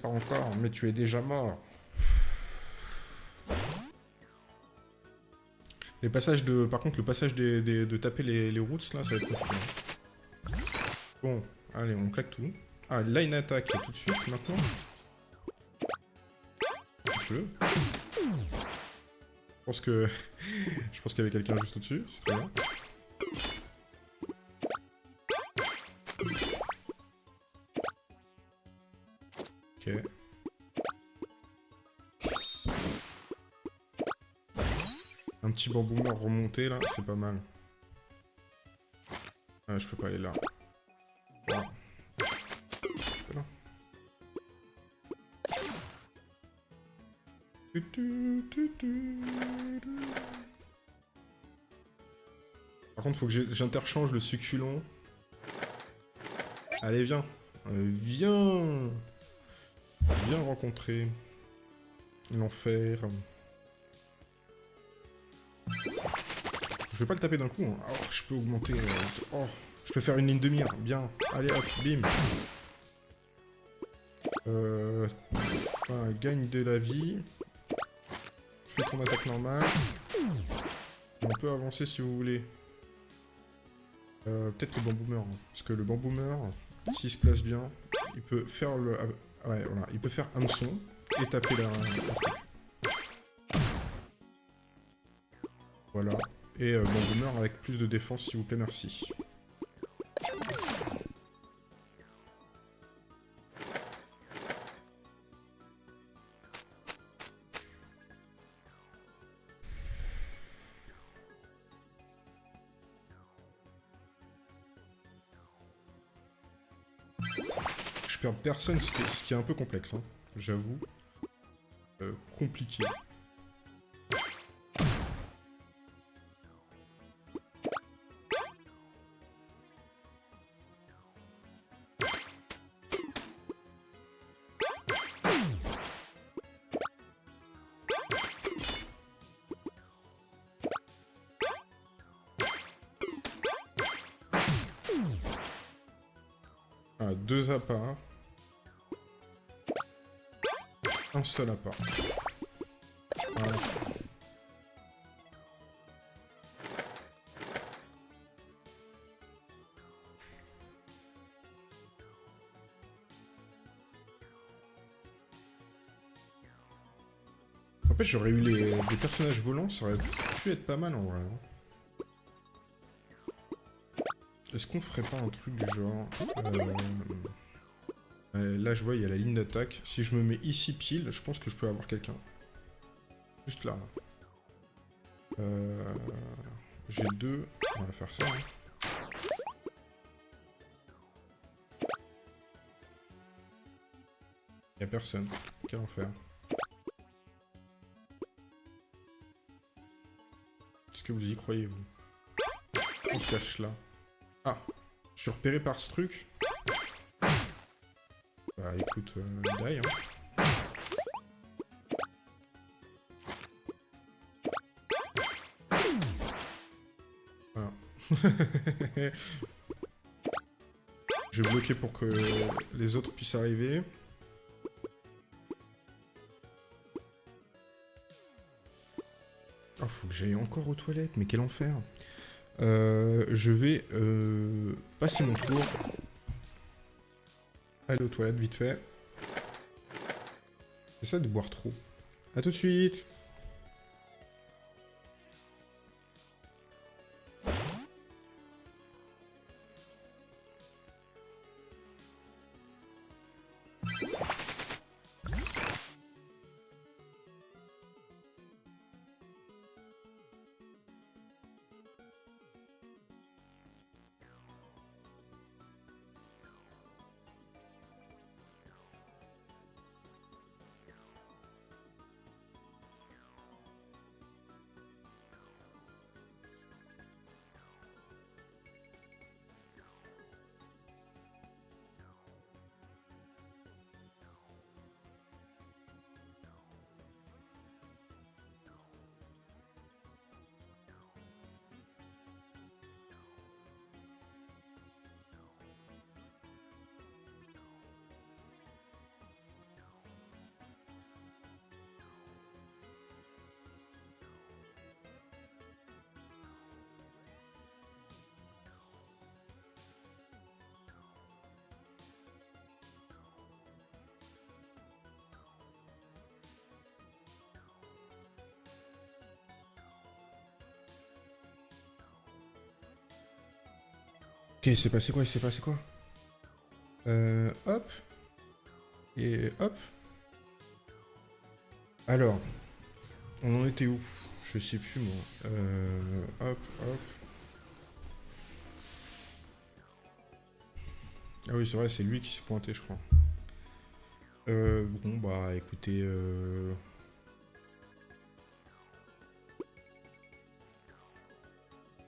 Pas encore, mais tu es déjà mort. Les passages de... Par contre, le passage des- de taper les, routes, là, ça va être compliqué. Bon, allez, on claque tout. Ah, line attack tout de suite, maintenant. Je pense que... Je pense qu'il y avait quelqu'un juste au-dessus, c'est très bien. Petit bamboomer remonté là, c'est pas mal. Ah, je peux pas aller là. Tu. Par contre, faut que j'interchange le succulent. Allez, viens. Euh, viens. Viens rencontrer l'enfer. Je vais pas le taper d'un coup. hein. Oh, je peux augmenter. euh, Oh, je peux faire une ligne de mire. Bien. Allez hop, bim. Euh, gagne de la vie. Fais ton attaque normale. On peut avancer si vous voulez. Euh, Peut-être le bamboomer. hein. Parce que le bamboomer, s'il se place bien, il peut faire le... ah, Ouais, voilà. Il peut faire hameçon et taper la... Voilà. Et euh, bamboomer avec plus de défense, s'il vous plaît, merci. Je perds personne, ce qui est un peu complexe, hein, j'avoue. Euh, compliqué. Un seul appât. Voilà. En fait, j'aurais eu les, des personnages volants, ça aurait pu être pas mal en vrai. hein. Est-ce qu'on ferait pas un truc du genre... euh, euh, là, je vois, il y a la ligne d'attaque. Si je me mets ici pile, je pense que je peux avoir quelqu'un. Juste là. Euh, J'ai deux. On va faire ça. hein. Y a personne. Quel enfer. Est-ce que vous y croyez, vous? On se cache là. Ah Je suis repéré par ce truc Bah écoute, euh, die, hein. Voilà. Je vais bloquer pour que les autres puissent arriver. Oh, faut que j'aille encore aux toilettes, mais quel enfer. Euh, je vais euh, passer mon tour. Aller aux toilettes, vite fait. Ça de boire trop. A tout de suite Ok, il s'est passé quoi Il s'est passé quoi? Euh, hop. Et hop. Alors. On en était où? Je sais plus moi. Euh, hop, hop. Ah oui, c'est vrai, c'est lui qui s'est pointé, je crois. Euh, bon, bah, écoutez... Euh...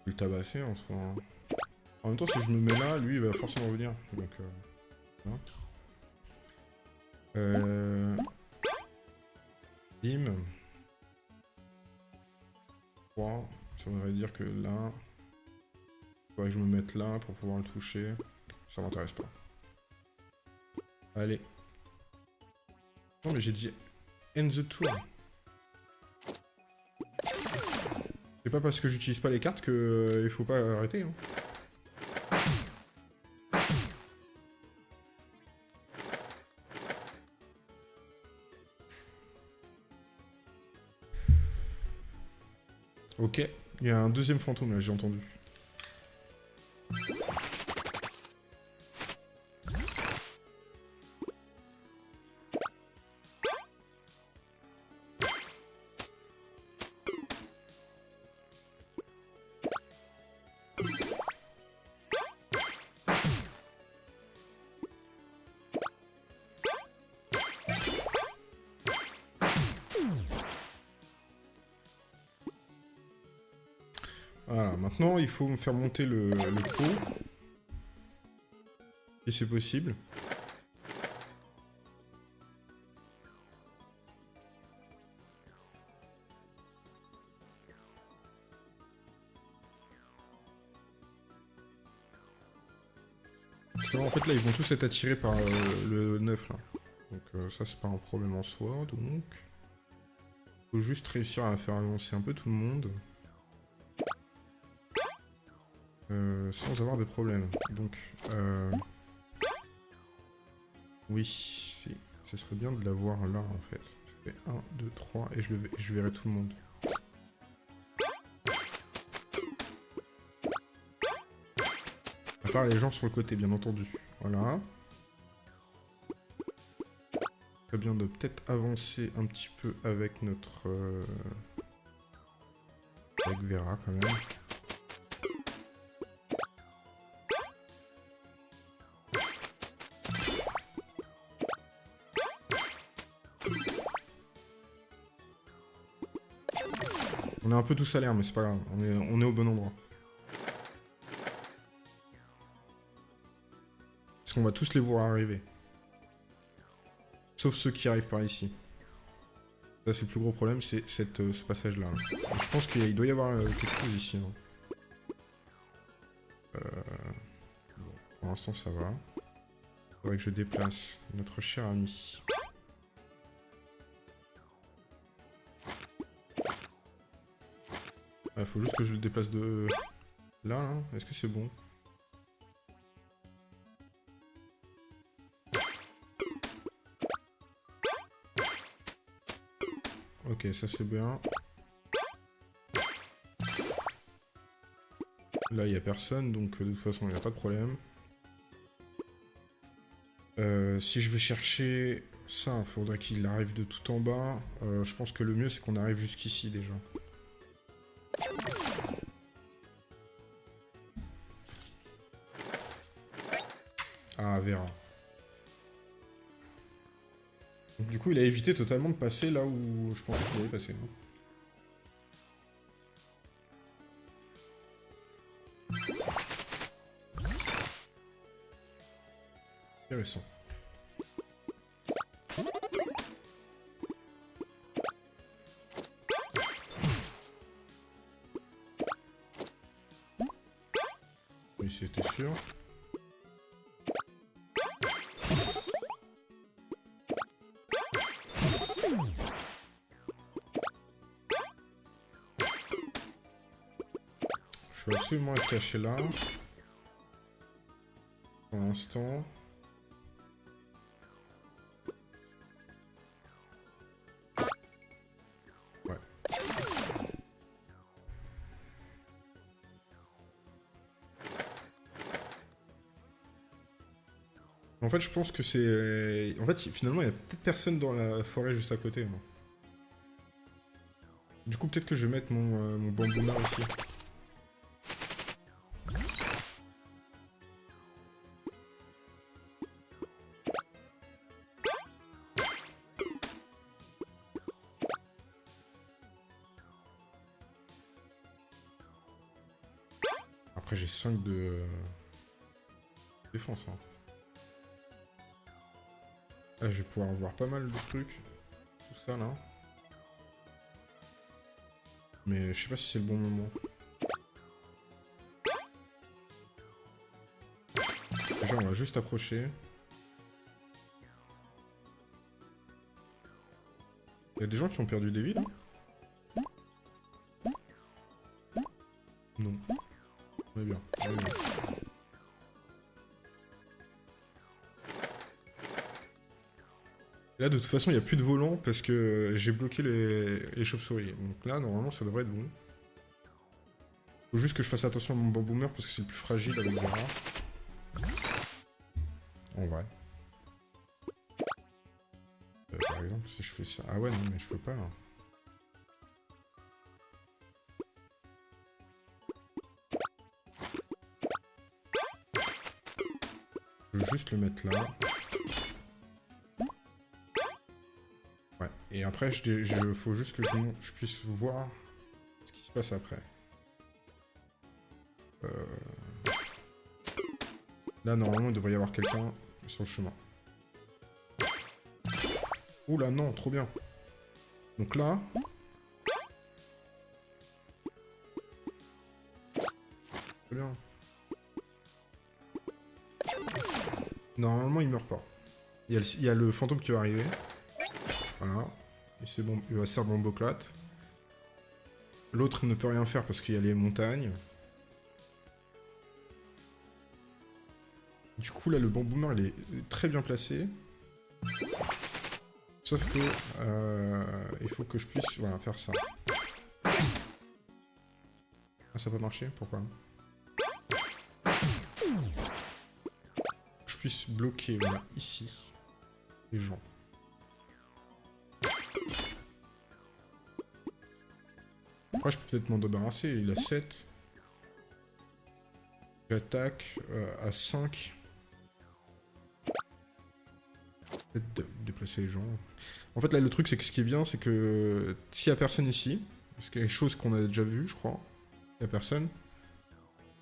Le tabasser en soi. Hein. En même temps, si je me mets là, lui, il va forcément venir. Donc, euh... Hein. Euh... Bim. 3. Ça voudrait dire que là... Il faudrait que je me mette là pour pouvoir le toucher. Ça m'intéresse pas. Allez. Non mais j'ai dit end the tour. C'est pas parce que j'utilise pas les cartes que euh, il faut pas arrêter. Hein. Ok, il y a un deuxième fantôme là, j'ai entendu. Faire monter le, pot. Si c'est possible. en fait là ils vont tous être attirés par euh, le 9 là. Donc euh, ça c'est pas un problème en soi donc. Faut juste réussir à faire avancer un peu tout le monde. Euh, sans avoir de problème. Donc, euh... oui, si. ce serait bien de l'avoir là en fait. Je fais 1, 2, 3 et je, le, je verrai tout le monde. À part les gens sur le côté, bien entendu. Voilà. Très bien de peut-être avancer un petit peu avec notre... Euh... Avec Vera quand même. Est un peu tous à l'air, mais c'est pas grave. On est, au bon endroit. Parce qu'on va tous les voir arriver. Sauf ceux qui arrivent par ici. Ça, c'est le plus gros problème, c'est euh, ce passage-là. Je pense qu'il doit y avoir euh, quelque chose ici. Hein. l'instant ça va. Faudrait que je déplace notre cher ami. Il faut juste que je le déplace de là, là. Est-ce que c'est bon? Ok, ça c'est bien. Là, il n'y a personne, donc de toute façon, il n'y a pas de problème. Euh, si je vais chercher ça, il faudrait qu'il arrive de tout en bas. Euh, je pense que le mieux, c'est qu'on arrive jusqu'ici, déjà. Du coup, il a évité totalement de passer là où je pensais qu'il allait passer. Absolument être caché là. Pour l'instant. En fait, je pense que c'est... En fait, finalement, il y a peut-être personne dans la forêt juste à côté. Du coup, peut-être que je vais mettre mon, euh, mon bambou ici. Après, 5 de... Euh, défense, hein. Là, je vais pouvoir voir pas mal de trucs. Tout ça, là. Mais je sais pas si c'est le bon moment. On va juste approcher. Il y a des gens qui ont perdu des vies, là Là, de toute façon, il n'y a plus de volant parce que j'ai bloqué les, chauves-souris. Donc là, normalement, ça devrait être bon. Faut juste que je fasse attention à mon bamboomer parce que c'est le plus fragile avec rats. En vrai. Euh, par exemple, si je fais ça... Ah ouais, non, mais je peux pas, là. Je veux juste le mettre là. Et après, il faut juste que je, puisse voir ce qui se passe après. Euh, là, normalement, il devrait y avoir quelqu'un sur le chemin. Oula, non, trop bien. Donc là... Très bien. Normalement, il meurt pas. Il y, il y a le fantôme qui va arriver. Voilà c'est bon, il va se servir bomboclate. L'autre ne peut rien faire parce qu'il y a les montagnes. Du coup, là, le bamboomer, il est très bien placé. Sauf que, euh, il faut que je puisse faire ça. Ah, ça peut marcher Pourquoi? Je puisse bloquer, ici, les gens. Après, je peux peut-être m'en débarrasser. Il a 7. J'attaque euh, à 5. Peut-être déplacer les gens. En fait, là, le truc, c'est que ce qui est bien, c'est que s'il n'y a personne ici, parce qu'il y a des choses qu'on a déjà vues, je crois, il n'y a personne,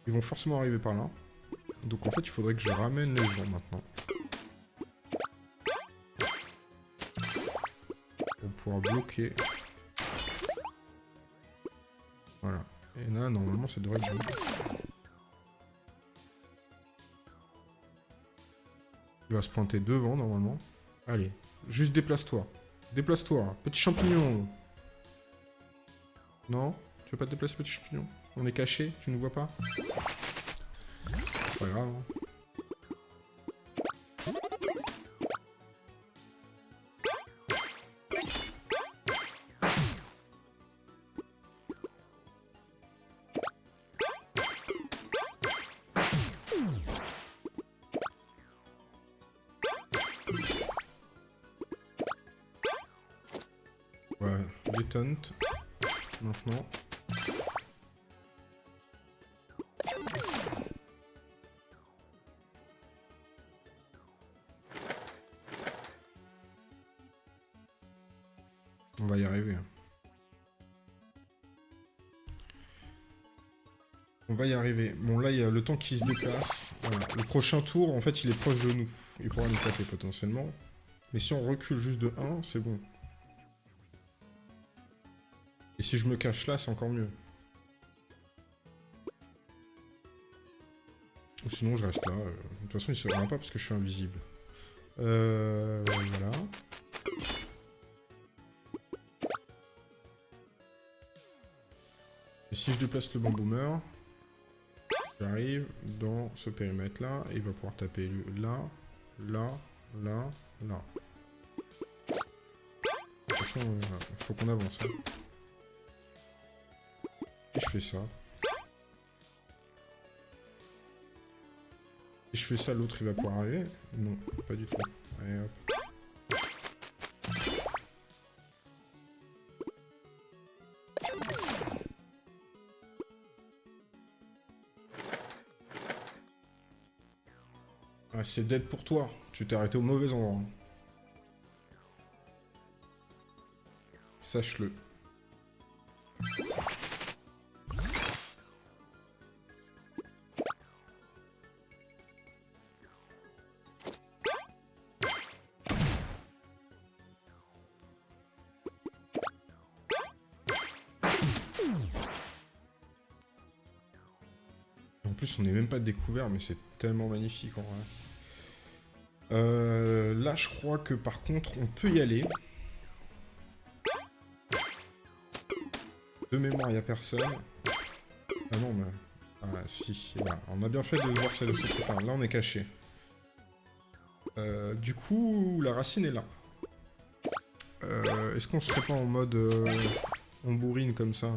ils vont forcément arriver par là. Donc, en fait, il faudrait que je ramène les gens maintenant. Pour pouvoir bloquer Et là, normalement, ça devrait être bon. Il va se planter devant, normalement. Allez, juste déplace-toi. Déplace-toi, petit champignon. Non Tu veux pas te déplacer, petit champignon? On est caché, tu ne vois pas? C'est pas grave. Hein. On va y arriver. On va y arriver. Bon, là, il y a le temps qui se déplace. Le prochain tour, en fait, il est proche de nous. Il pourra nous taper potentiellement. Mais si on recule juste de 1, c'est bon. Et si je me cache là, c'est encore mieux. Ou sinon, je reste là. Euh, de toute façon, il se verra pas parce que je suis invisible. Euh, voilà. Et si je déplace le bamboomer, j'arrive dans ce périmètre-là, et il va pouvoir taper là, là, là, là. De toute façon, il euh, faut qu'on avance. Hein je fais ça Si je fais ça, l'autre il va pouvoir arriver Non, pas du tout. Allez hop. Ah, c'est dead pour toi. Tu t'es arrêté au mauvais endroit. Sache-le. Mais c'est tellement magnifique en vrai. Euh, là, je crois que par contre, on peut y aller. De mémoire, il n'y a personne. Ah non, mais... Ah si, On a bien fait de voir celle de Enfin, là, on est caché. Euh, du coup, la racine est là. Euh, est-ce qu'on serait pas en mode... on bourrine comme ça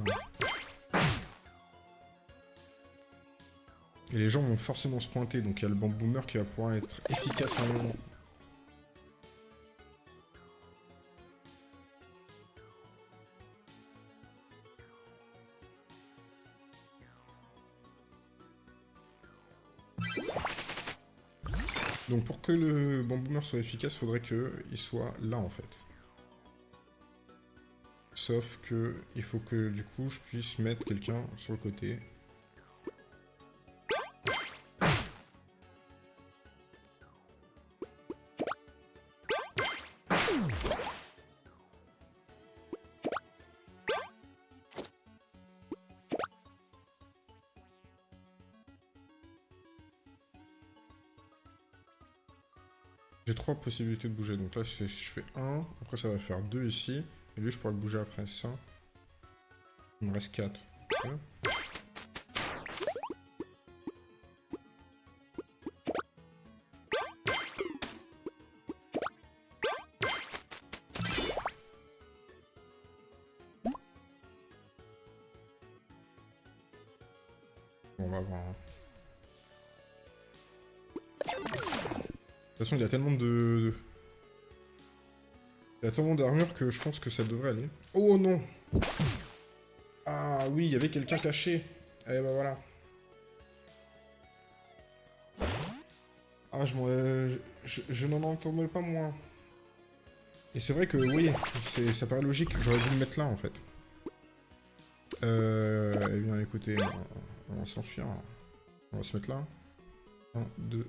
Et les gens vont forcément se pointer, donc il y a le bamboomer qui va pouvoir être efficace à un moment. Donc pour que le bamboomer soit efficace, il faudrait qu'il soit là en fait. Sauf que il faut que du coup je puisse mettre quelqu'un sur le côté. Trois possibilités de bouger. Donc là, je fais, 1. Après, ça va faire 2 ici. Et lui, je pourrais le bouger après ça. Il me reste 4. on il y a tellement de... Il y a tellement d'armure que je pense que ça devrait aller. Oh non Ah oui, il y avait quelqu'un caché. Eh bah voilà. Ah, je, je, je n'en entendais pas moins. Et c'est vrai que, oui, ça paraît logique. J'aurais dû le mettre là, en fait. Euh, eh bien, écoutez, on, on va s'enfuir. On va se mettre là. 1, 2,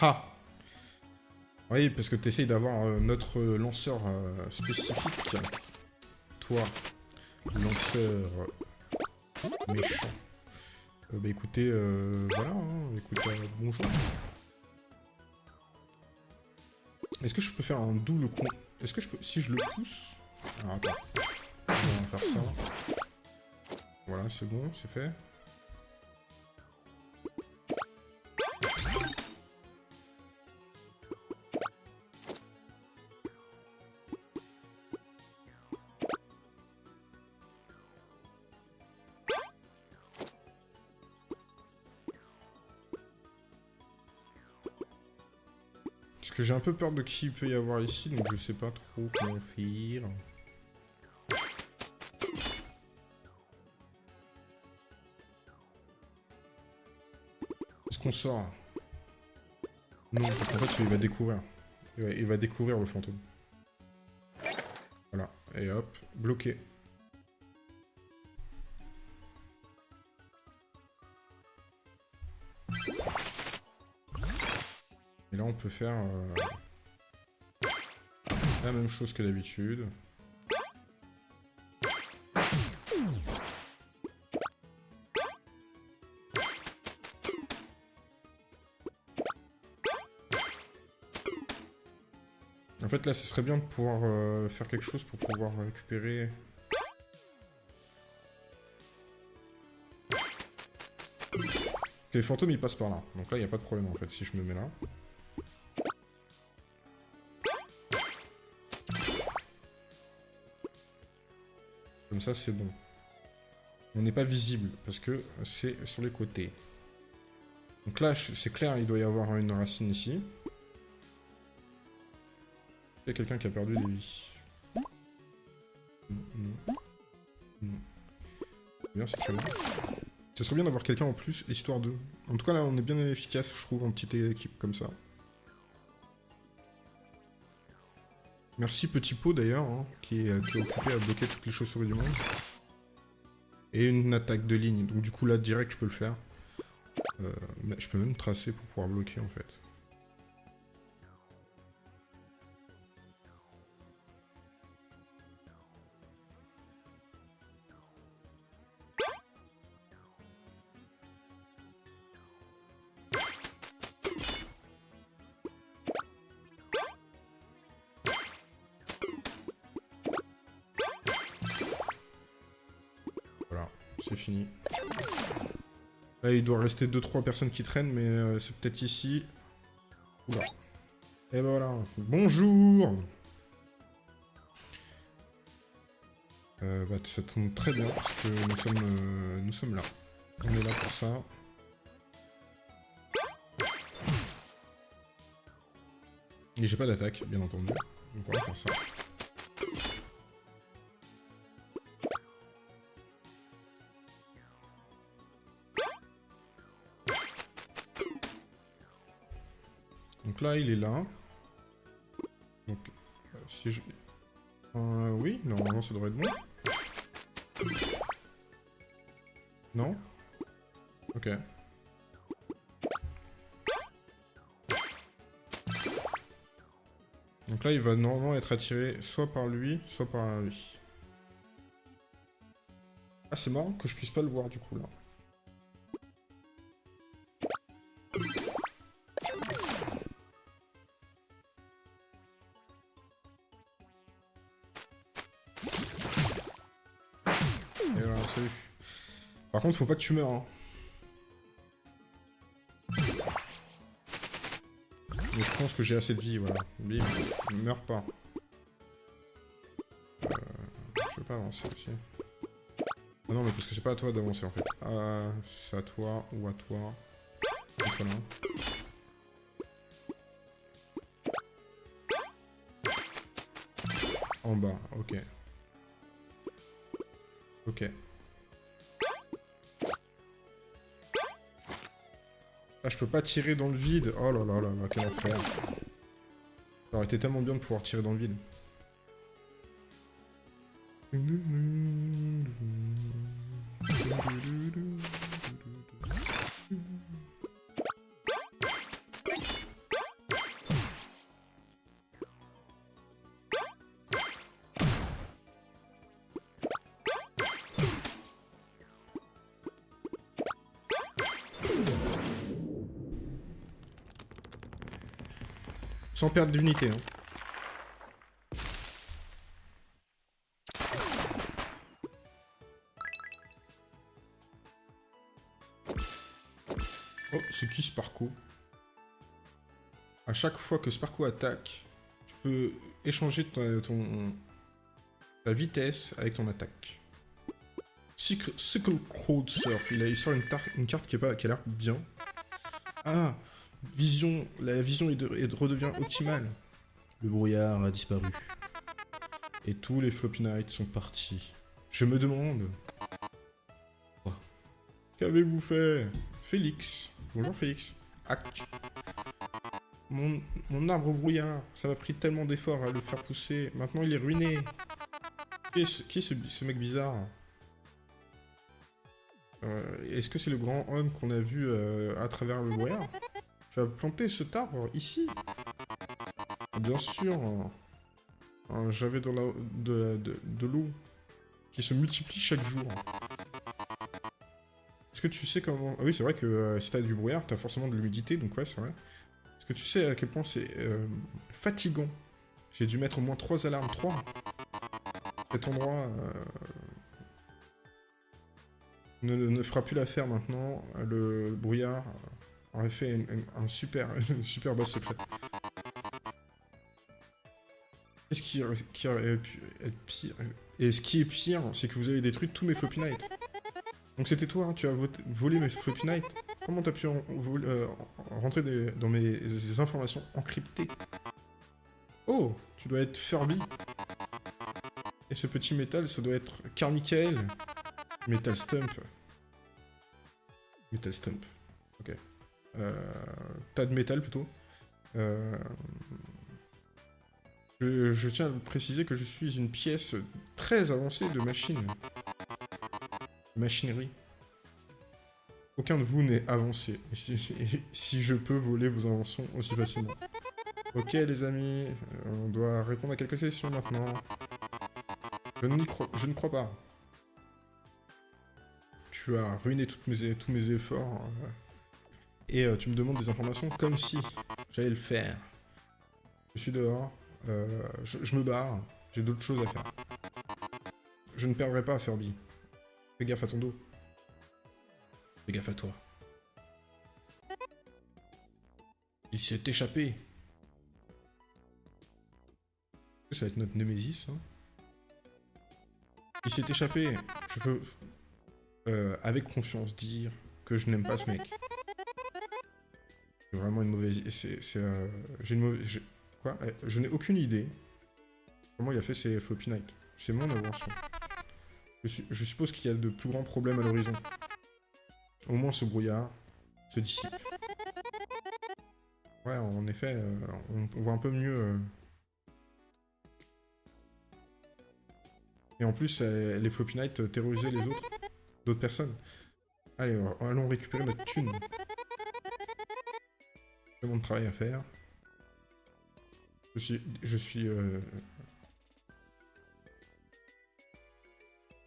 Haha Oui, parce que tu essayes d'avoir euh, notre lanceur euh, spécifique. Toi, lanceur méchant. Euh, bah écoutez, voilà, hein, écoutez, bonjour. Est-ce que je peux faire un double con... Est-ce que je peux... Si je le pousse... Alors attends. On va faire ça. Voilà, c'est bon, c'est fait. J'ai un peu peur de qui il peut y avoir ici, donc je sais pas trop comment faire. Est-ce qu'on sort? Non, qu'en fait, il va découvrir. Il va, découvrir le fantôme. Voilà, et hop, bloqué. Et là, on peut faire euh, la même chose que d'habitude. En fait, là, ce serait bien de pouvoir euh, faire quelque chose pour pouvoir récupérer... les fantômes, ils passent par là. Donc là, il n'y a pas de problème, en fait, si je me mets là. Ça, c'est bon. On n'est pas visible, parce que c'est sur les côtés. Donc là, c'est clair, il doit y avoir une racine ici. Il y a quelqu'un qui a perdu des vies. Non. Non. Bien, c'est très bien. Ce serait bien d'avoir quelqu'un en plus, histoire de... En tout cas, là, on est bien efficace, je trouve, en petite équipe comme ça. Merci Petit Pot d'ailleurs, hein, qui, est, occupé à bloquer toutes les chauves-souris du monde. Et une attaque de ligne, donc du coup là direct je peux le faire. Euh, je peux même tracer pour pouvoir bloquer en fait. Là, il doit rester 2-3 personnes qui traînent, mais euh, c'est peut-être ici. Oula. Et ben voilà. Bonjour euh, bah, Ça tombe très bien, parce que nous sommes, euh, nous sommes là. On est là pour ça. Et j'ai pas d'attaque, bien entendu. Donc on va faire ça. Là, il est là. Donc, euh, si je... Euh, oui, normalement, ça devrait être bon. Non? Ok. Donc là, il va normalement être attiré soit par lui, soit par lui. Ah, c'est marrant que je puisse pas le voir, du coup, là. Par contre, faut pas que tu meurs. Hein. Mais je pense que j'ai assez de vie, voilà. Bim, meurs pas. Euh, je peux pas avancer aussi. Ah non, mais parce que c'est pas à toi d'avancer en fait. Ah, c'est à toi ou à toi. En bas, ok. Ok. Je peux pas tirer dans le vide. Oh là là là là, quel. Ça aurait été tellement bien de pouvoir tirer dans le vide. Sans perdre d'unité. Hein. Oh, c'est qui Sparko? À chaque fois que Sparko attaque, tu peux échanger ton, ta vitesse avec ton attaque. Cycle Crowd Surf, il, a, il sort une, une carte qui, est pas, qui a l'air bien. Ah Vision, la vision est, de, redevient optimale. Le brouillard a disparu. Et tous les Floppy Knights sont partis. Je me demande... Qu'avez-vous fait Félix? Bonjour Félix. Mon, arbre brouillard, ça m'a pris tellement d'efforts à le faire pousser. Maintenant il est ruiné. Qui est ce, mec bizarre? Euh, Est-ce que c'est le grand homme qu'on a vu euh, à travers le brouillard? Tu as planté ce arbre ici Bien sûr. J'avais de l'eau de, qui se multiplie chaque jour. Est-ce que tu sais comment... Ah oui, c'est vrai que euh, si t'as du brouillard, t'as forcément de l'humidité, donc ouais, c'est vrai. Est-ce que tu sais à quel point c'est fatigant? J'ai dû mettre au moins 3 alarmes. 3 cet endroit euh, ne, fera plus l'affaire maintenant. Le brouillard aurait fait un super, une super base secrète. Qu'est-ce qui, qui, aurait pu être pire? Et ce qui est pire, c'est que vous avez détruit tous mes Floppy Knights. Donc c'était toi, hein, tu as volé mes Floppy Knights. Comment t'as pu euh, rentrer dans mes informations encryptées? Oh, tu dois être Furby. Et ce petit métal, ça doit être Carmichael. Metal Stump. Metal Stump. Ok. Euh, tas de métal plutôt. Euh, je, tiens à préciser que je suis une pièce très avancée de machine. Machinerie. Aucun de vous n'est avancé. Si, je peux voler vos inventions aussi facilement. Ok les amis, on doit répondre à quelques questions maintenant. Je, ne crois pas. Tu as ruiné tous mes efforts. Euh, et euh, tu me demandes des informations comme si j'allais le faire. Je suis dehors. Euh, je, me barre. J'ai d'autres choses à faire. Je ne perdrai pas, Furby. Fais gaffe à ton dos. Fais gaffe à toi. Il s'est échappé. Ça va être notre Némésis, hein il s'est échappé. Je peux, euh, avec confiance, dire que je n'aime pas ce mec. Vraiment une mauvaise... C'est... Euh, j'ai une mauvaise... Quoi eh, Je n'ai aucune idée comment il a fait ses floppy night. C'est mon invention. Je, suppose qu'il y a de plus grands problèmes à l'horizon. Au moins ce brouillard se dissipe. Ouais, en effet, euh, on, voit un peu mieux... Et en plus, les Floppy Knights terrorisaient les autres, d'autres personnes. Allez, allons récupérer notre thune. C'est mon travail à faire. Je suis... Je suis... Euh,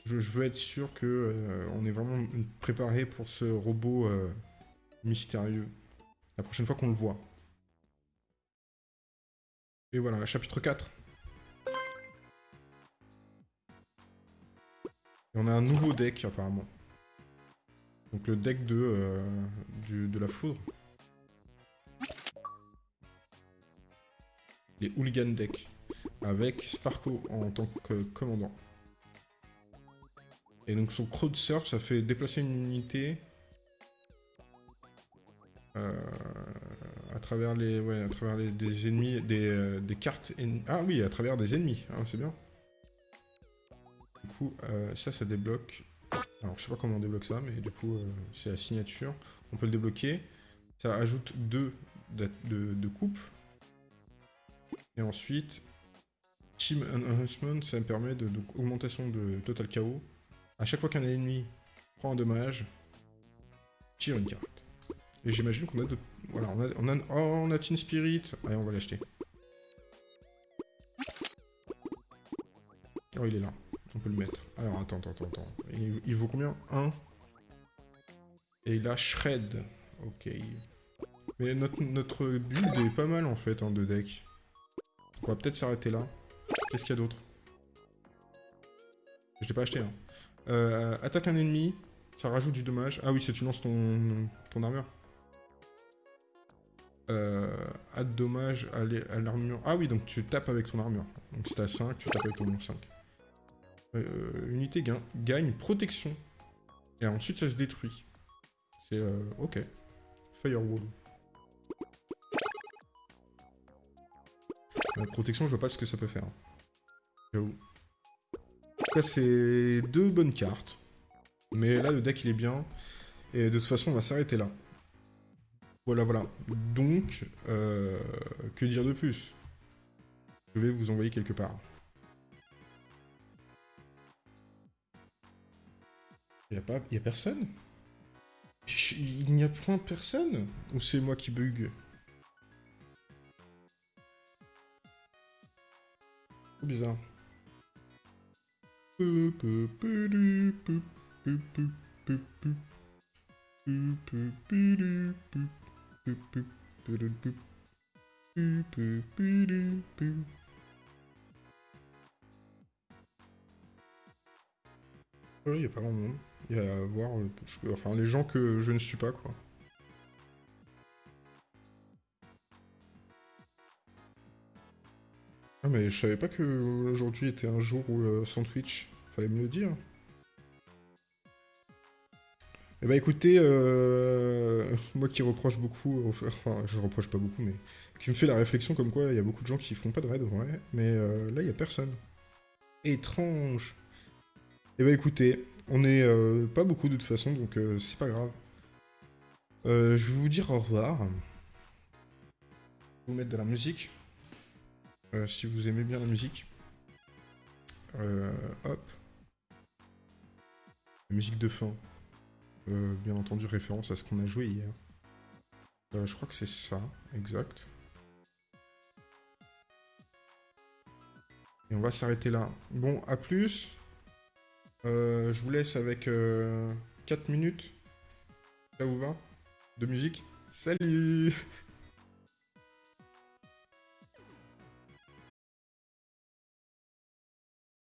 je, veux être sûr que euh, on est vraiment préparé pour ce robot euh, mystérieux. La prochaine fois qu'on le voit. Et voilà, chapitre 4. Et on a un nouveau deck, apparemment. Donc le deck de, euh, de la foudre. Les Hooligan Deck. Avec Sparko en tant que commandant. Et donc son crowd surf, ça fait déplacer une unité euh, à travers les, ouais, à travers les, des ennemis, des, euh, des cartes. Ah oui, à travers des ennemis, hein, c'est bien. Du coup, euh, ça, ça débloque... Alors, je sais pas comment on débloque ça, mais du coup, c'est la signature. On peut le débloquer. Ça ajoute deux de, de, coupe. Et ensuite, Team Enhancement, ça me permet de, augmentation de Total KO. À chaque fois qu'un ennemi prend un dommage, tire une carte. Et j'imagine qu'on a d'autres... Voilà, on a, on a, oh, on a Team Spirit. Allez, on va l'acheter. Oh, il est là. On peut le mettre. Alors, attends, attends, attends. Il, vaut combien? 1. Et il a Shred. Ok. Mais notre, notre build est pas mal en fait hein, de deck. On va peut-être s'arrêter là. Qu'est-ce qu'il y a d'autre? Je l'ai pas acheté. Hein. Euh, attaque un ennemi, ça rajoute du dommage. Ah oui, c'est tu lances ton, ton armure. Euh, add dommage à l'armure. Ah oui, donc tu tapes avec ton armure. Donc si t'as 5, tu tapes avec ton 5. Euh, unité gagne protection. Et ensuite ça se détruit. C'est... Euh, ok. Firewall. Protection, je vois pas ce que ça peut faire. En tout cas, c'est deux bonnes cartes. Mais là, le deck, il est bien. Et de toute façon, on va s'arrêter là. Voilà, voilà. Donc, euh, que dire de plus? Je vais vous envoyer quelque part. Il a, a personne? Il n'y a point personne? Ou c'est moi qui bug? Bizarre. Oui, il n'y a pas grand monde. Il y a à voir, euh, enfin, les gens que je ne suis pas, quoi. Ah mais je savais pas que aujourd'hui était un jour où euh, sans Twitch. Fallait me le dire. Eh bah écoutez, euh, moi qui reproche beaucoup, enfin je reproche pas beaucoup, mais qui me fait la réflexion comme quoi il y a beaucoup de gens qui font pas de raid, ouais, mais euh, là il y a personne. Étrange. Eh bah écoutez, on est pas beaucoup de toute façon, donc c'est pas grave. je vais vous dire au revoir. Je vais vous mettre de la musique. Euh, si vous aimez bien la musique. Euh, hop. La musique de fin. Euh, bien entendu, référence à ce qu'on a joué hier. je crois que c'est ça, exact. Et on va s'arrêter là. Bon, à plus. je vous laisse avec 4 minutes. Ça vous va? De musique Salut